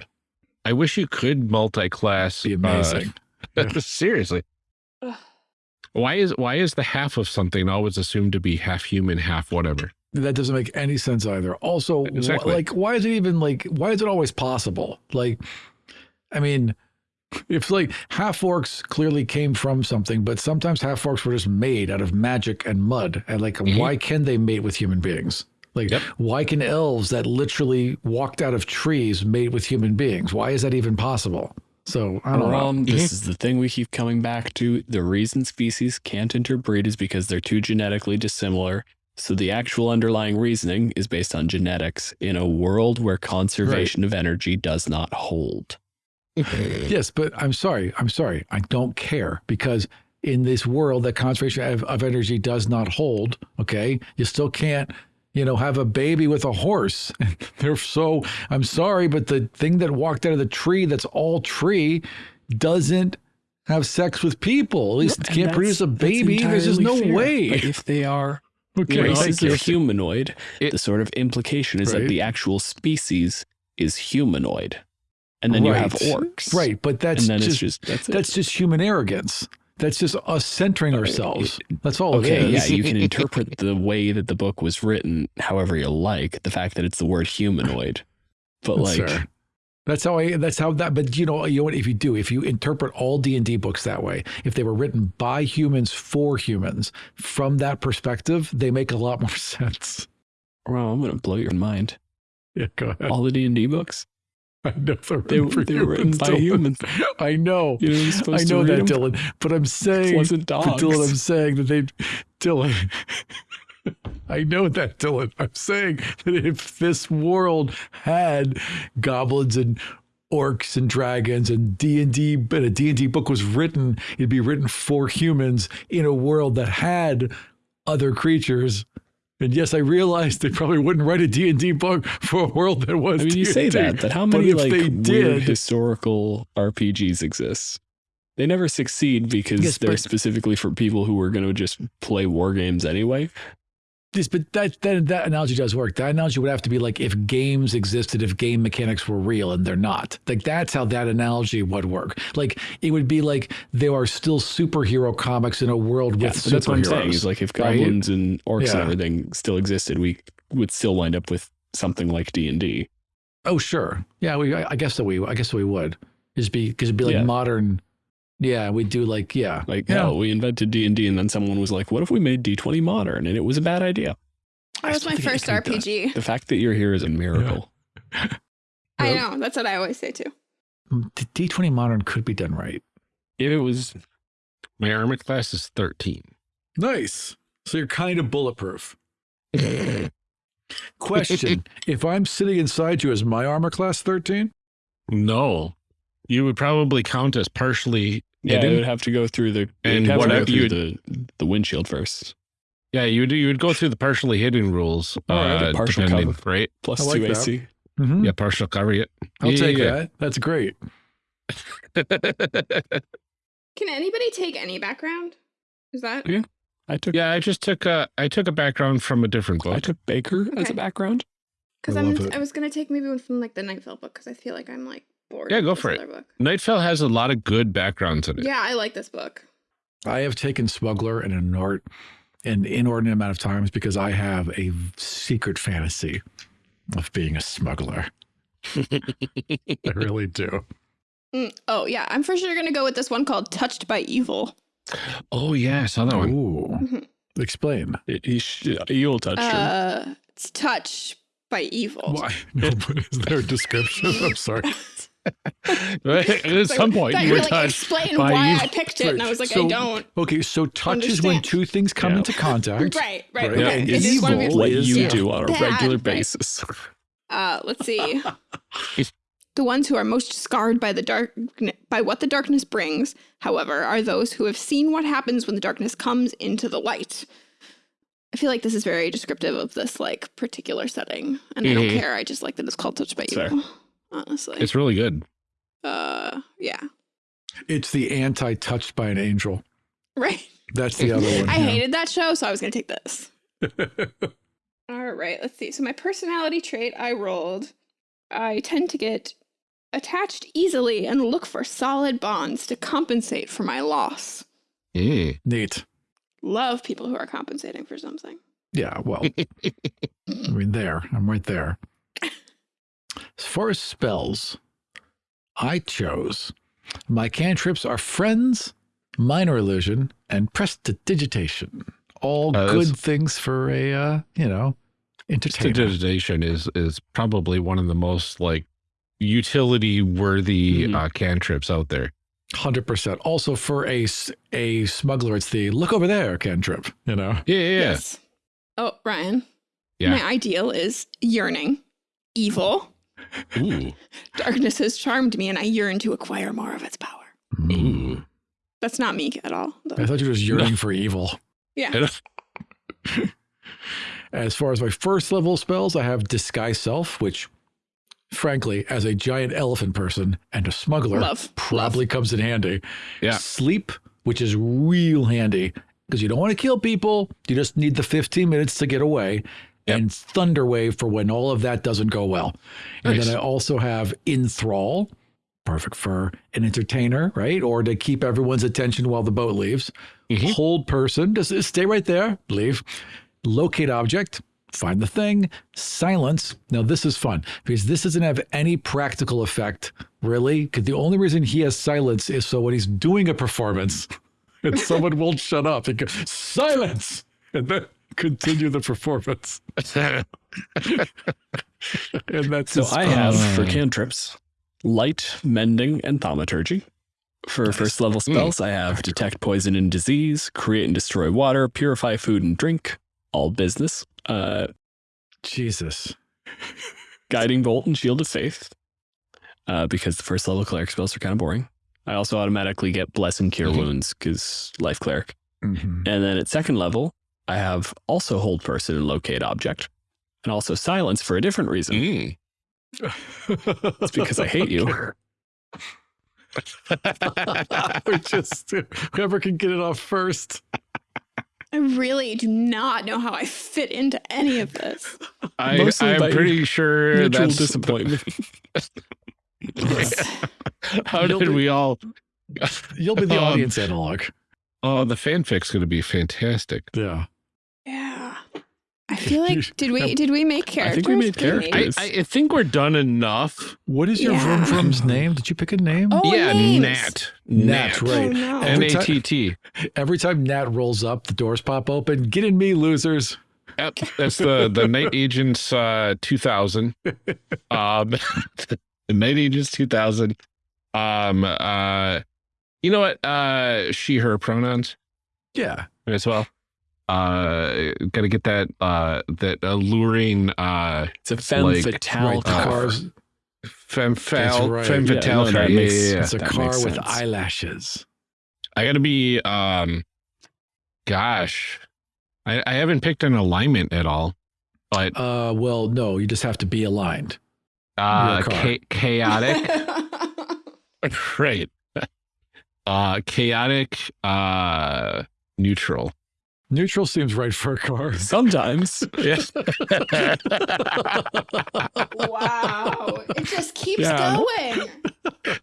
I wish you could multi-class. be uh, amazing. seriously, Why is why is the half of something always assumed to be half human, half whatever? That doesn't make any sense either. Also, wh- Exactly. like, why is it even like, why is it always possible? Like, I mean, if like half orcs clearly came from something, but sometimes half orcs were just made out of magic and mud. And like, Mhm. why can they mate with human beings? Like, Yep. why can elves that literally walked out of trees mate with human beings? Why is that even possible? So I don't know. This mm-hmm. is the thing we keep coming back to. The reason species can't interbreed is because they're too genetically dissimilar. So the actual underlying reasoning is based on genetics in a world where conservation of energy does not hold. Yes, but I'm sorry. I'm sorry. I don't care because in this world that conservation of, of energy does not hold, okay, you still can't, you know, have a baby with a horse. They're so, I'm sorry, but the thing that walked out of the tree that's all tree doesn't have sex with people. At least it can't produce a that's- that's baby. There's just no fair. way. But if they are Okay, races thank you. of humanoid, It- the sort of implication is Right. that the actual species is humanoid. And then you have orcs. Right, but that's just, just, that's, that's just human arrogance. That's just us centering uh, ourselves. That's all Okay, yeah, you can interpret the way that the book was written however you like. The fact that it's the word humanoid, but That's like. That's how I. That's how that. But you know, you know what? If you do, if you interpret all D and D books that way, if they were written by humans for humans, from that perspective, they make a lot more sense. well, I'm gonna blow your mind. Yeah, go ahead. All the D and D books, I know they're they, written for they were written by Dylan. humans. I know. You know, I know that. Dylan. But I'm saying, wasn't dogs. Dylan, I'm saying that they, Dylan. I know that, Dylan. I'm saying that if this world had goblins and orcs and dragons and D&D but a D&D book was written it'd be written for humans in a world that had other creatures and yes I realized they probably wouldn't write a D&D book for a world that was I mean, you say D&D, that, but how many if like they weird did- historical RPGs exist? They never succeed because Yes, they're but- specifically for people who are going to just play war games anyway. Yes, but that, that that analogy does work. That analogy would have to be like if games existed, if game mechanics were real, and they're not. Like that's how that analogy would work. Like it would be like there are still superhero comics in a world Yeah, with but that's what I'm saying. Is like if right? and orcs Yeah. and everything still existed, we would still wind up with something like D and D. Oh, sure. Yeah, we. I I guess that we. I guess we would. Just be because it'd be like Yeah. modern. Yeah, we do like yeah. Like, Yeah. oh, we invented D and D, and then someone was like, "What if we made D twenty modern?" And it was a bad idea. That was my first could be. RPG. The fact that you're here is a miracle. I know. That's what I always say too. Mm, D twenty modern could be done right. If it was, My armor class is 13. Nice. So you're kind of bulletproof. Question: If I'm sitting inside you, is my armor class thirteen? No. You would probably count as partially yeah, it hidden. would have to go through the And and have to go you through the the windshield first, Yeah, you would you would go through the partially hidden rules. All right, uh, partial cover. right? plus like two that. AC. Mm-hmm. Yeah, partial cover. Yeah. I'll Yeah, take yeah, that. That's great. Can anybody take any background? Is that Yeah. I took yeah, I just took a I took a background from a different book. I took Baker as a background. because I I'm it. I was gonna take maybe one from like the Nightfell book because I feel like I'm like bored. Yeah, go for it. other Book. Nightfell has a lot of good backgrounds in it. Yeah, I like this book. I have taken smuggler an inort an inordinate amount of times because I have a secret fantasy of being a smuggler. I really do. Mm, oh yeah, I'm for sure gonna go with this one called "Touched by Evil." Oh yeah, I saw that one. Ooh. Mhm. Explain. It, he sh- you'll touch. Uh, it's touched by evil. Why? No, but is there a description? I'm sorry. At some point, you you were were like touched. explain by why evil. I picked it, and I was like, So- I don't. Okay, so touch is when two things come Yeah. into contact. Right, right. Right. yeah, Okay. and it's is one of evil what, what is- you yeah. do on a Bad, regular right. basis. Uh, let's see. the ones who are most scarred by the dark by what the darkness brings, however, are those who have seen what happens when the darkness comes into the light. I feel like this is very descriptive of this like particular setting, and I don't Mhm. care. I just like that it's called Touch by Fair. Evil. Honestly, It's really good. uh, yeah, It's the anti touched by an angel. right. That's the other one. I yeah. hated that show, so I was gonna take this. All right, let's see. So my personality trait I rolled. I tend to get attached easily and look for solid bonds to compensate for my loss. Mm. Neat. Love people who are compensating for something. Yeah, well, I mean, there. I'm right there. As far as spells, I chose my cantrips are friends, minor illusion, and prestidigitation. All Uh, good things for a, uh, you know, entertainer. Prestidigitation is is probably one of the most like utility worthy Mhm. uh, cantrips out there. Hundred percent. Also for a a smuggler, it's the look over there cantrip. You know. Yeah, yeah, yeah. Yes. Oh, Ryan. Yeah. My ideal is yearning, evil. Ooh. Darkness has charmed me, and I yearn to acquire more of its power. Ooh. That's not me at all. though. I thought you were just yearning for evil. Yeah. As far as my first level spells, I have Disguise Self, which, frankly, as a giant elephant person and a smuggler, Love. probably comes in handy. Yeah. Sleep, which is real handy because you don't want to kill people. You just need the 15 minutes to get away. Yep. And Thunderwave for when all of that doesn't go well. And Nice. then I also have Enthrall, perfect for an entertainer, right? Or to keep everyone's attention while the boat leaves. Mhm. Hold person, just stay right there, leave. Locate object, find the thing. Silence. Now, this is fun because this doesn't have any practical effect, really. Because the only reason he has silence is so when he's doing a performance and someone won't shut up, he goes, silence, and then continue the performance. And that's So I have for cantrips light, mending, and thaumaturgy. For first level spells, I have detect poison and disease, create and destroy water, purify food and drink, all business, uh, Jesus. guiding bolt and shield of faith. Uh, because the first level cleric spells are kind of boring. I also automatically get bless and cure Mhm. wounds because life cleric. Mhm. And then at second level, I have also hold person and locate object, and also silence for a different reason. Mm. It's because I hate you. we just whoever can get it off first. I really do not know how I fit into any of this. I, I'm pretty sure Mutual that's disappointment. How You'll did be- we all? You'll be the Um, audience analog. Oh, the fanfic's going to be fantastic. Yeah. Yeah. I feel like did we did we make characters? I characters? think we made characters. I, I think we're done enough. What is your Yeah. vroom vroom's name? Did you pick a name? Oh, yeah, names. Nat. Nat, right. Oh no. And- N Every time- T T. Every time Nat rolls up, the doors pop open. Get in me, losers. Yep, that's the the Night Agents uh, 2000. Um, the Night Agents 2000. Um, uh, you know what? Uh, she her pronouns Yeah. as well. Uh, got to get that uh that alluring uh it's a femme like- fatale right. Car. car's femme fatale right. femme Yeah, fatale. no, car. that makes yeah, yeah. it's a that car with eyelashes. I got to be um, gosh, I I haven't picked an alignment at all, but Uh well, no, you just have to be aligned. uh, cha- chaotic. right uh chaotic uh neutral Neutral seems right for a car. Sometimes. yes wow. It just keeps Yeah. going.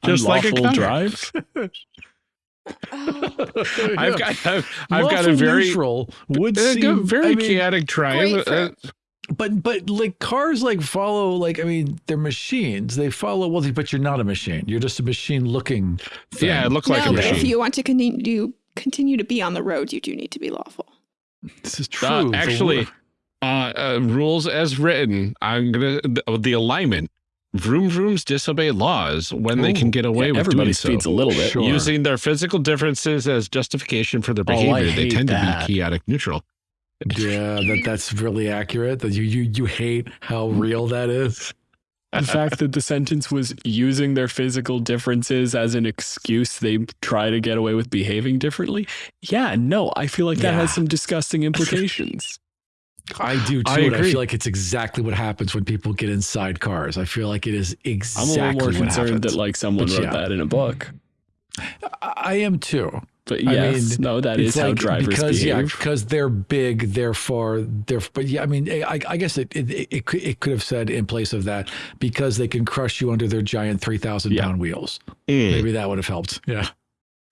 Just like a unlawful car. drive. Oh, i've got i've, I've got a very neutral would a seem very I mean, chaotic drive uh, But but like cars like follow like I mean they're machines. They follow well, but you're not a machine. You're just a machine looking. Thing. yeah it looked like no, a but if you want to continue continue to be on the road, you do need to be lawful. this is true. Uh, actually uh, uh rules as written i'm gonna the, the alignment vroom vrooms disobey laws when they can get away Yeah, with everybody doing so. speeds a little bit. Sure. using their physical differences as justification for their Oh, behavior they tend that. to be chaotic neutral yeah, that that's really accurate. That you you you hate how real that is. The fact that the sentence was using their physical differences as an excuse they try to get away with behaving differently. Yeah, no, I feel like that Yeah. has some disgusting implications. I do too. I and I agree. feel like it's exactly what happens when people get inside cars. I feel like it is exactly. I'm a little more concerned happens. that like someone But wrote yeah. that in a book. I I am too. But I mean, no, that is It's how like- drivers because yeah, behave. because they're big, therefore they're. But yeah, I mean, I, I guess it it, it could it could have said in place of that because they can crush you under their giant three thousand Yeah. pound wheels. Mm. Maybe that would have helped. Yeah.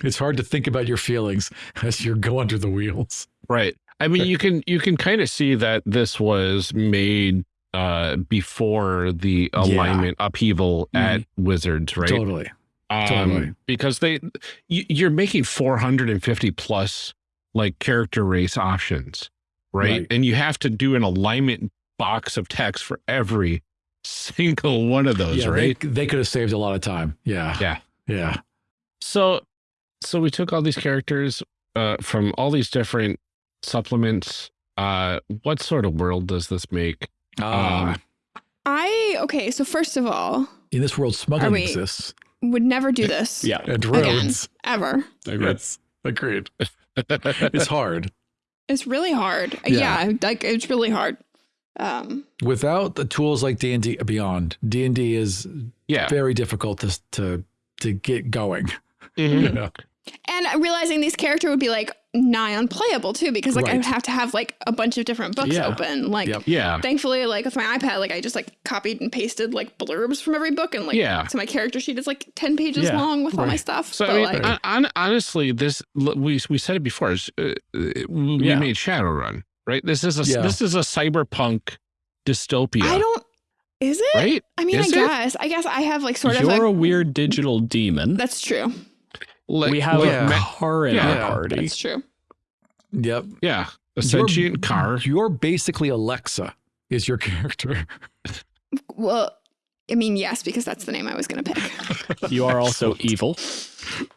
It's hard to think about your feelings as you go under the wheels. Right. I mean, you can you can kind of see that this was made uh before the Yeah. alignment upheaval at Wizards, right? Totally. Um, totally. Because they you, you're making 450 plus like character race options, right? Right. And you have to do an alignment box of text for every single one of those, yeah, right? They, they could have saved a lot of time. Yeah. Yeah. Yeah. So, so we took all these characters uh, from all these different supplements. Uh, what sort of world does this make? Ah, Um, I okay. So first of all, in this world, smuggling we- exists. Would never do this. Yeah. And Again. Ever. Agreed. Yes. Agreed. It's hard. It's really hard. Yeah. Yeah. like it's really hard. Um, Without the tools like D and D Beyond, D and D is yeah. very difficult to to to get going. Mhm. Yeah. and realizing these character would be like nigh unplayable too, because like I would have to have like a bunch of different books Yeah. open. Like Yep. Yeah. thankfully, like with my iPad, like I just like copied and pasted like blurbs from every book, and like Yeah. so my character sheet is like ten pages Yeah. long with all my stuff. So but I mean, like, hon- hon- honestly, this we we said it before. is, Uh, we Yeah. made Shadowrun, right? This is a Yeah. this is a cyberpunk dystopia, I don't. Is it? right? I mean, Is I it? guess. I guess I have like sort You're of a a. weird digital demon. That's true. Like, we have like Yeah. a ma- car in Yeah. our party. That's true. Yep. yeah, a You're- sentient car. You're basically Alexa. Is your character? Well, I mean, yes, because that's the name I was going to pick. You are also evil.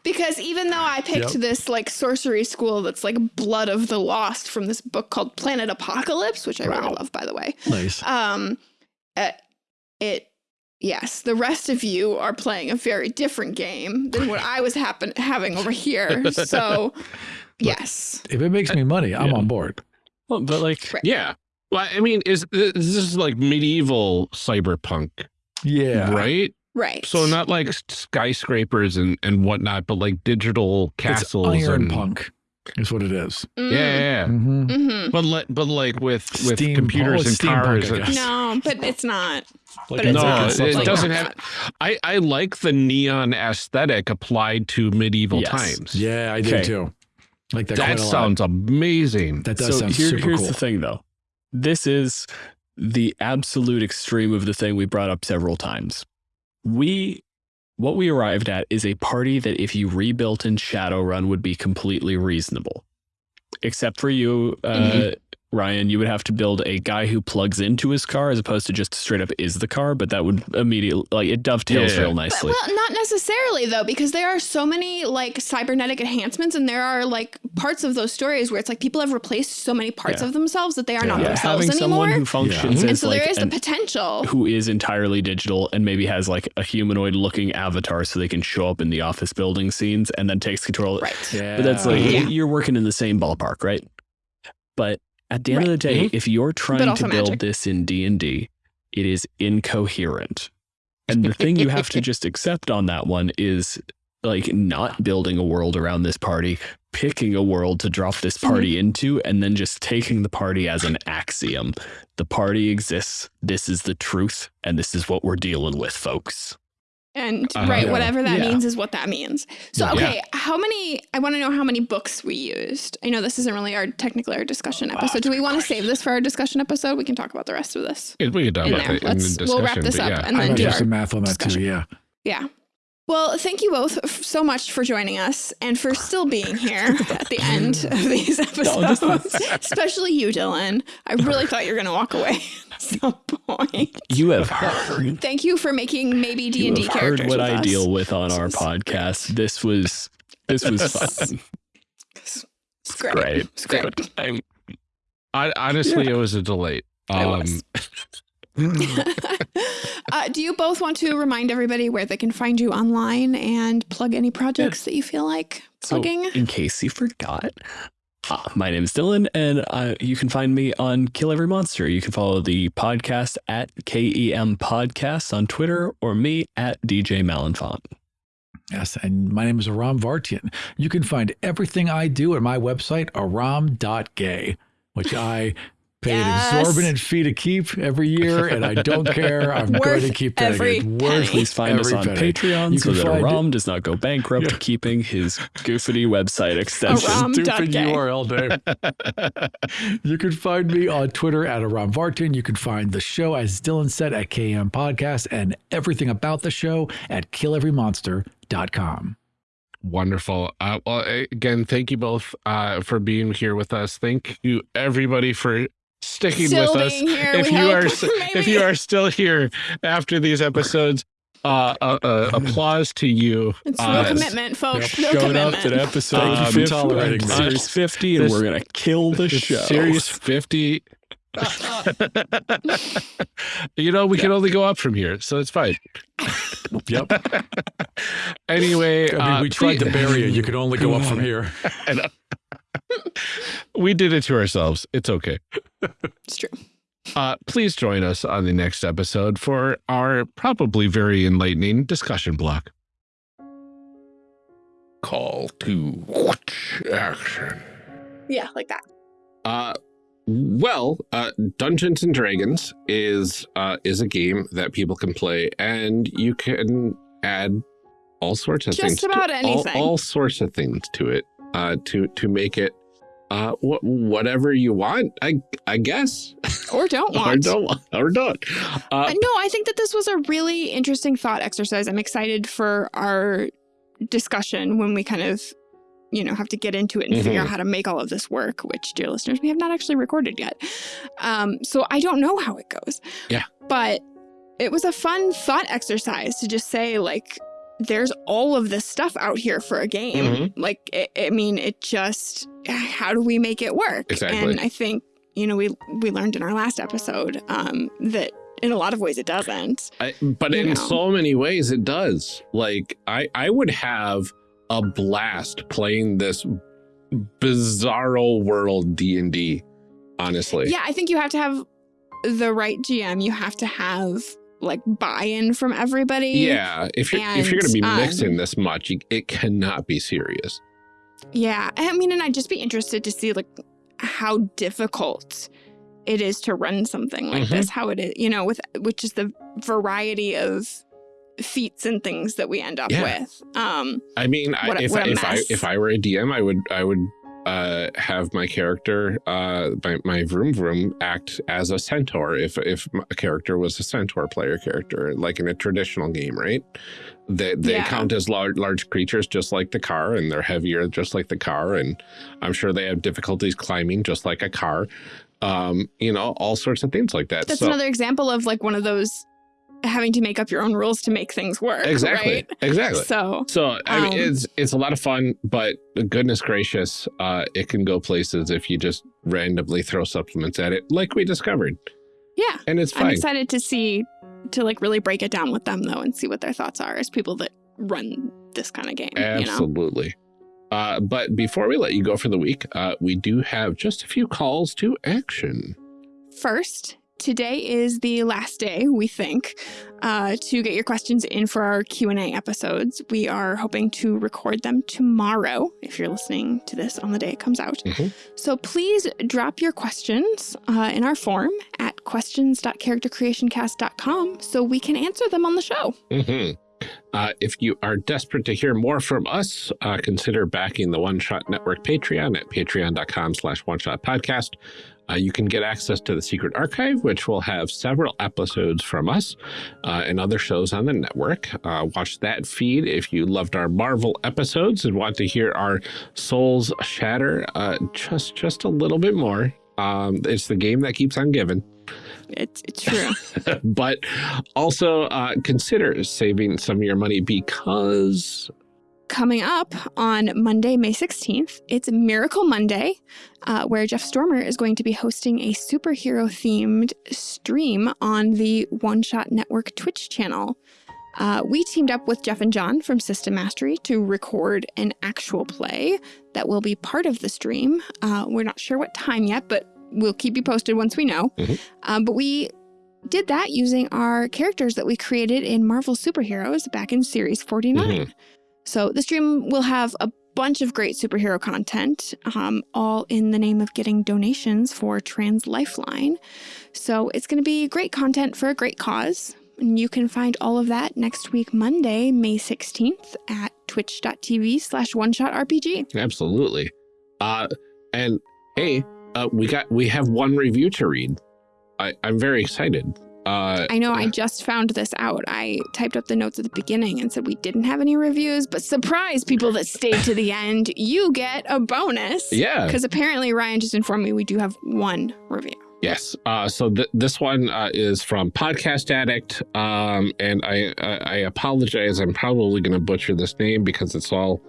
Because even though I picked Yep. this like sorcery school that's like Blood of the Lost from this book called Planet Apocalypse, which I really love, by the way. Nice. Um, uh, it, yes, the rest of you are playing a very different game than what I was happen having over here. So, yes, If it makes me money, I'm Yeah. on board. Well, but like, Right. Yeah. Well, I mean, is this is like medieval cyberpunk, Yeah. right? right. So not like skyscrapers and and whatnot, but like digital castles It's iron and punk is what it is. Mm. yeah, yeah, yeah. Mm-hmm. Mm-hmm. But like, but like with with Steam- computers and it's steampunk, cars. I guess. No, but it's not. Like But it's no, not. like a it, It's substance. doesn't not. have. I I like the neon aesthetic applied to medieval Yes. times. Yeah, I do Okay. too. Like that. that quite a lot. sounds amazing. That does so sound here- super here's cool. the thing, though. This is the absolute extreme of the thing we brought up several times. We, what we arrived at is a party that if you rebuilt in Shadowrun would be completely reasonable. Except for you, uh, Mhm. Ryan, you would have to build a guy who plugs into his car as opposed to just straight up is the car, but that would immediately, like, it dovetails Yeah. real But, nicely. well, not necessarily though, because there are so many like cybernetic enhancements, and there are like parts of those stories where it's like people have replaced so many parts Yeah. of themselves that they are Yeah. not yeah, themselves having someone anymore. who functions and as so like there is an the potential. who is entirely digital and maybe has like a humanoid looking avatar so they can show up in the office building scenes and then takes control. Right. Yeah. But that's like Yeah. you're working in the same ballpark, right? But at the end of the day, Mhm. if you're trying to build magic. this in D&D, it is incoherent. And the thing you have to just accept on that one is like not building a world around this party, picking a world to drop this party into, and then just taking the party as an axiom. The party exists. This is the truth, and this is what we're dealing with, folks. And Uh-huh. right, Yeah. whatever that Yeah. means is what that means. So Yeah. okay, how many I want to know how many books we used. I know this isn't really our technically our discussion episode. Do we want to save this for our discussion episode? We can talk about the rest of this. we can talk about it in the Let's- discussion. we'll wrap this up yeah. and I then might do do our some math on that discussion. too. Yeah. Yeah. Well, thank you both f- so much for joining us and for still being here at the end of these episodes. Especially you, Dylan. I really thought you were going to walk away at some point. You have heard Thank you for making maybe D and D characters. heard what with I us. deal with on our This was- podcast. This was this was fun. It's great. Great. It's great. I'm- I, honestly, it was a delight. It Um, was. uh, do you both want to remind everybody where they can find you online and plug any projects that you feel like So, plugging? in case you forgot, uh, my name is Dylan, and uh, you can find me on Kill Every Monster. You can follow the podcast at KEM Podcasts on Twitter or me at DJ Malenfant. Yes, and my name is Aram Vartian. You can find everything I do at my website, aram.gay, which I Pay Yes. an exorbitant fee to keep every year, and I don't care. I'm going to keep that every again. penny. Worth Please find us on penny. Patreon You so can that find Aram does not go bankrupt Yeah. keeping his goofity website extension. Aram. Stupid Gay. URL name. you can find me on Twitter at Aram Vartian. You can find the show, as Dylan said, at KM Podcast and everything about the show at killeverymonster.com. Wonderful. Uh, well, again, thank you both uh, for being here with us. Thank you, everybody, for sticking Still with us. here, if you hope, are s- if you are still here after these episodes, uh, uh, uh, applause to you. It's Uh, no commitment, folks. Yep. No Showed up commitment. to episode Thank you for 50, tolerating this. series 50, and This- we're going to kill the show. Series 50. you know, we can only go up from here, so it's fine. Yep. Anyway, I mean, we uh, tried to please- bury you. You can only go up from here. we did it to ourselves. It's okay. It's true. Uh, please join us on the next episode for our probably very enlightening discussion block. Call to action. Yeah, like that. Uh, well, uh, Dungeons and Dragons is uh, is a game that people can play, and you can add all sorts of Just things. to- about all- anything. All, sorts of things to it uh, to to make it uh, wh- whatever you want. I I guess. Or don't or want. don't want- or don't. Uh, no, I think that this was a really interesting thought exercise. I'm excited for our discussion when we kind of, you know, have to get into it and figure Mhm. out how to make all of this work, which, dear listeners, we have not actually recorded yet. Um, so I don't know how it goes. Yeah. But it was a fun thought exercise to just say, like, there's all of this stuff out here for a game. Mhm. Like, I I mean, it just, how do we make it work? Exactly. And I think, you know, we we learned in our last episode um, that in a lot of ways it doesn't. I, but in know. so many ways it does. Like I I would have a blast playing this bizarro world D&D honestly. Yeah, I think you have to have the right GM. You have to have like buy-in from everybody. Yeah, if you're if you're going to be And, um, mixing this much, it cannot be serious. Yeah. I mean, and I'd just be interested to see like how difficult it is to run something like Mhm. this, how it is, you know, with which is the variety of feats and things that we end up Yeah. with. Um I mean, What a- if if I if I were a DM, I would I would uh, have my character, uh, my my vroom vroom, act as a centaur. If if a character was a centaur player character, like in a traditional game, right? They they Yeah. count as large large creatures, just like the car, and they're heavier, just like the car. And I'm sure they have difficulties climbing, just like a car. Um, you know, all sorts of things like that. that's so another example of like one of those having to make up your own rules to make things work. exactly, Right? exactly. So So I mean, Um, it's it's a lot of fun, but goodness gracious, uh, it can go places if you just randomly throw supplements at it, like we discovered, yeah. and it's I'm excited to see to like really break it down with them though and see what their thoughts are as people that run this kind of game. You know? Absolutely. Uh, but before we let you go for the week, uh, we do have just a few calls to action. First, today is the last day, we think, uh, to get your questions in for our Q&A episodes. We are hoping to record them tomorrow, if you're listening to this on the day it comes out. Mhm. So please drop your questions uh, in our form at questions.charactercreationcast.com so we can answer them on the show. Mhm. Uh, if you are desperate to hear more from us, uh, consider backing the One Shot Network Patreon at patreon.com slash one shot podcast. Uh, you can get access to the secret archive, which will have several episodes from us uh, and other shows on the network. Uh, watch that feed if you loved our Marvel episodes and want to hear our souls shatter uh, just just a little bit more. Um, it's the game that keeps on giving It's, it's true. but also uh, consider saving some of your money because Coming up on Monday, May 16th, it's Miracle Monday, uh, where Jeff Stormer is going to be hosting a superhero themed stream on the One Shot Network Twitch channel. Uh, we teamed up with Jeff and John from System Mastery to record an actual play that will be part of the stream. Uh, we're not sure what time yet, but we'll keep you posted once we know. Mhm. Um, but we did that using our characters that we created in Marvel Superheroes back in Series 49. Mhm. So the stream will have a bunch of great superhero content, um, all in the name of getting donations for Trans Lifeline. So it's going to be great content for a great cause. And you can find all of that next week, Monday, May 16th at twitch.tv slash one shot RPG. Absolutely. Uh, and hey, uh, we got we have one review to read. I, I'm very excited. Uh, I know I just found this out. I typed up the notes at the beginning and said we didn't have any reviews, but surprise people that stayed to the end, you get a bonus. yeah. Because apparently Ryan just informed me we do have one review. Yes. Uh, so th this one uh, is from Podcast Addict, um, and I, I I apologize. I'm probably going to butcher this name because it's all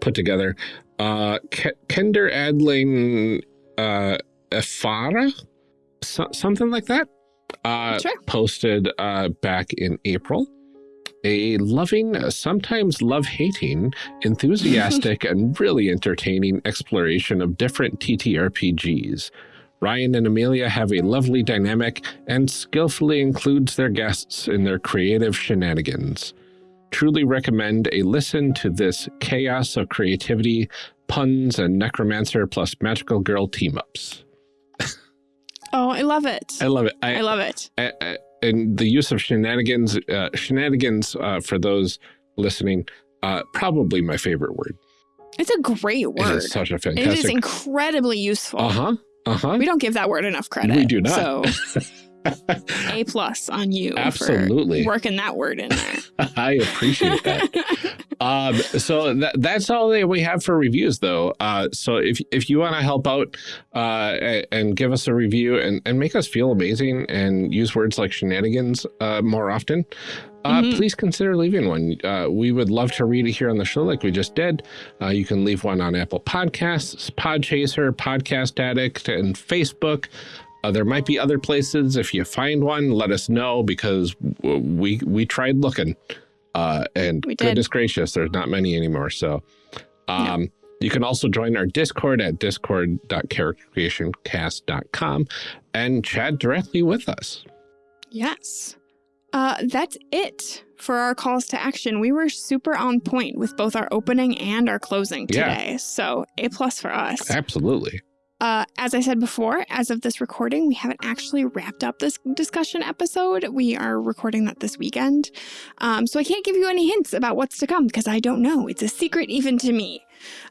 put together. Uh, K Kender Adling uh, Efara, so something like that. Uh, Sure. Posted uh, back in April. A loving, sometimes love-hating, enthusiastic, and really entertaining exploration of different TTRPGs. Ryan and Amelia have a lovely dynamic and skillfully includes their guests in their creative shenanigans. Truly recommend a listen to this chaos of creativity, puns, and necromancer plus magical girl team-ups. Oh, I love it. I love it. I love it. I- I- and the use of shenanigans, uh, shenanigans uh, for those listening, uh, probably my favorite word. It's a great word. is such a fantastic. It is incredibly useful. Uh-huh. Uh-huh. We don't give that word enough credit. We do not. So A plus on you Absolutely. for working that word in there. I appreciate that. um, so that, that's all that we have for reviews, though. Uh, so if if you want to help out uh, and give us a review and, and make us feel amazing and use words like shenanigans uh, more often, uh, Mhm. please consider leaving one. Uh, we would love to read it here on the show, like we just did. Uh, you can leave one on Apple Podcasts, Podchaser, Podcast Addict, and Facebook. Uh, there might be other places. If you find one, let us know because we we tried looking, uh, and We goodness gracious, there's not many anymore. So, um, you can also join our Discord at discord.charactercreationcast.com and chat directly with us. Yes. Uh, that's it for our calls to action. We were super on point with both our opening and our closing Yeah. today. So A plus for us. Absolutely. Uh, as I said before, as of this recording, we haven't actually wrapped up this discussion episode. We are recording that this weekend. Um, so I can't give you any hints about what's to come because I don't know. It's a secret even to me.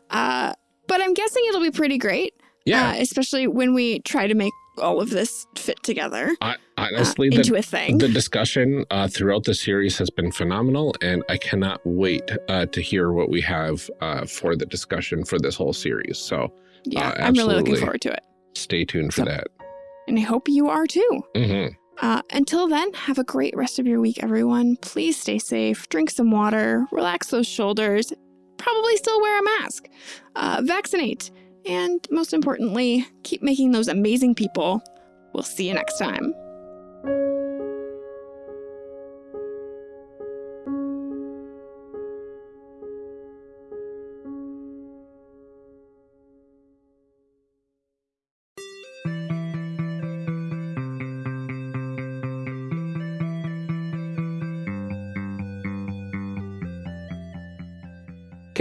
Uh, but I'm guessing it'll be pretty great, Yeah. uh, especially when we try to make all of this fit together I, uh, honestly, the, into a thing. the discussion uh, throughout the series has been phenomenal, and I cannot wait uh, to hear what we have uh, for the discussion for this whole series. So yeah, uh, I'm really looking forward to it. stay tuned for So- that. And I hope you are too. hmm Uh, until then, have a great rest of your week, everyone. Please stay safe, drink some water, relax those shoulders, probably still wear a mask, uh, vaccinate, and most importantly, keep making those amazing people. We'll see you next time.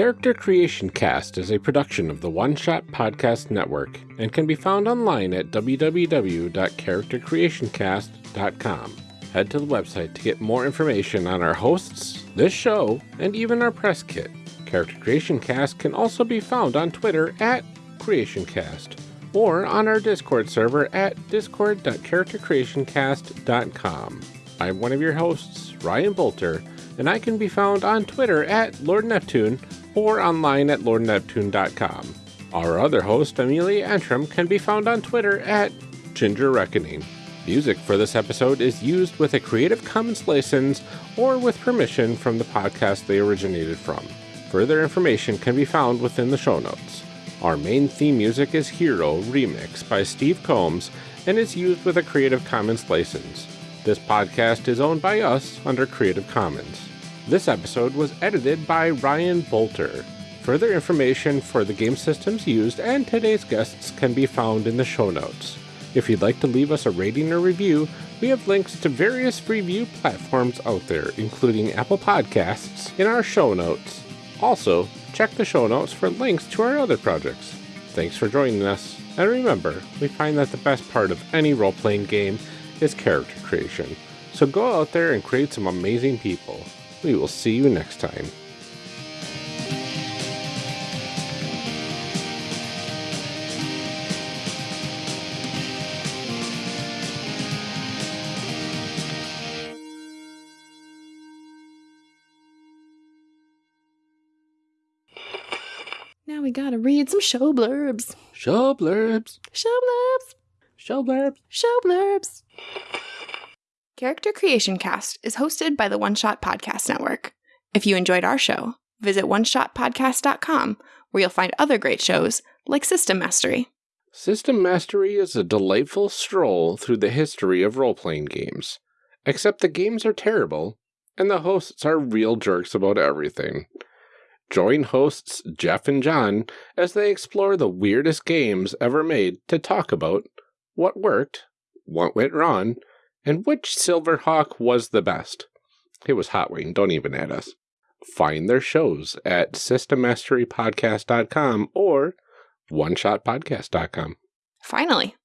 Character Creation Cast is a production of the One Shot Podcast Network and can be found online at www.charactercreationcast.com. Head to the website to get more information on our hosts, this show, and even our press kit. Character Creation Cast can also be found on Twitter at CreationCast or on our Discord server at discord.charactercreationcast.com. I'm one of your hosts, Ryan Boelter, and I can be found on Twitter at Lord Neptune or online at lordneptune.com. Our other host, Amelia Antrim, can be found on Twitter at Ginger Reckoning. Music for this episode is used with a Creative Commons license or with permission from the podcast they originated from. Further information can be found within the show notes. Our main theme music is Hero Remix by Steve Combs and is used with a Creative Commons license. This podcast is owned by us under Creative Commons. This episode was edited by Ryan Boelter. Further information for the game systems used and today's guests can be found in the show notes. If you'd like to leave us a rating or review, we have links to various review platforms out there, including Apple Podcasts, in our show notes. Also, check the show notes for links to our other projects. Thanks for joining us, and remember, we find that the best part of any role playing game is character creation. So go out there and create some amazing people. We will see you next time. Now we gotta read some show blurbs. Show blurbs. Show blurbs. Show blurbs. Show blurbs. Character Creation Cast is hosted by the One Shot Podcast Network. If you enjoyed our show, visit oneshotpodcast.com where you'll find other great shows like System Mastery. System Mastery is a delightful stroll through the history of role playing games. Except the games are terrible, and the hosts are real jerks about everything. Join hosts Jeff and John as they explore the weirdest games ever made to talk about what worked, what went wrong, and which Silverhawk was the best. It was Hot Wing, don't even add us. Find their shows at systemmasterypodcast.com or oneshotpodcast.com. Finally,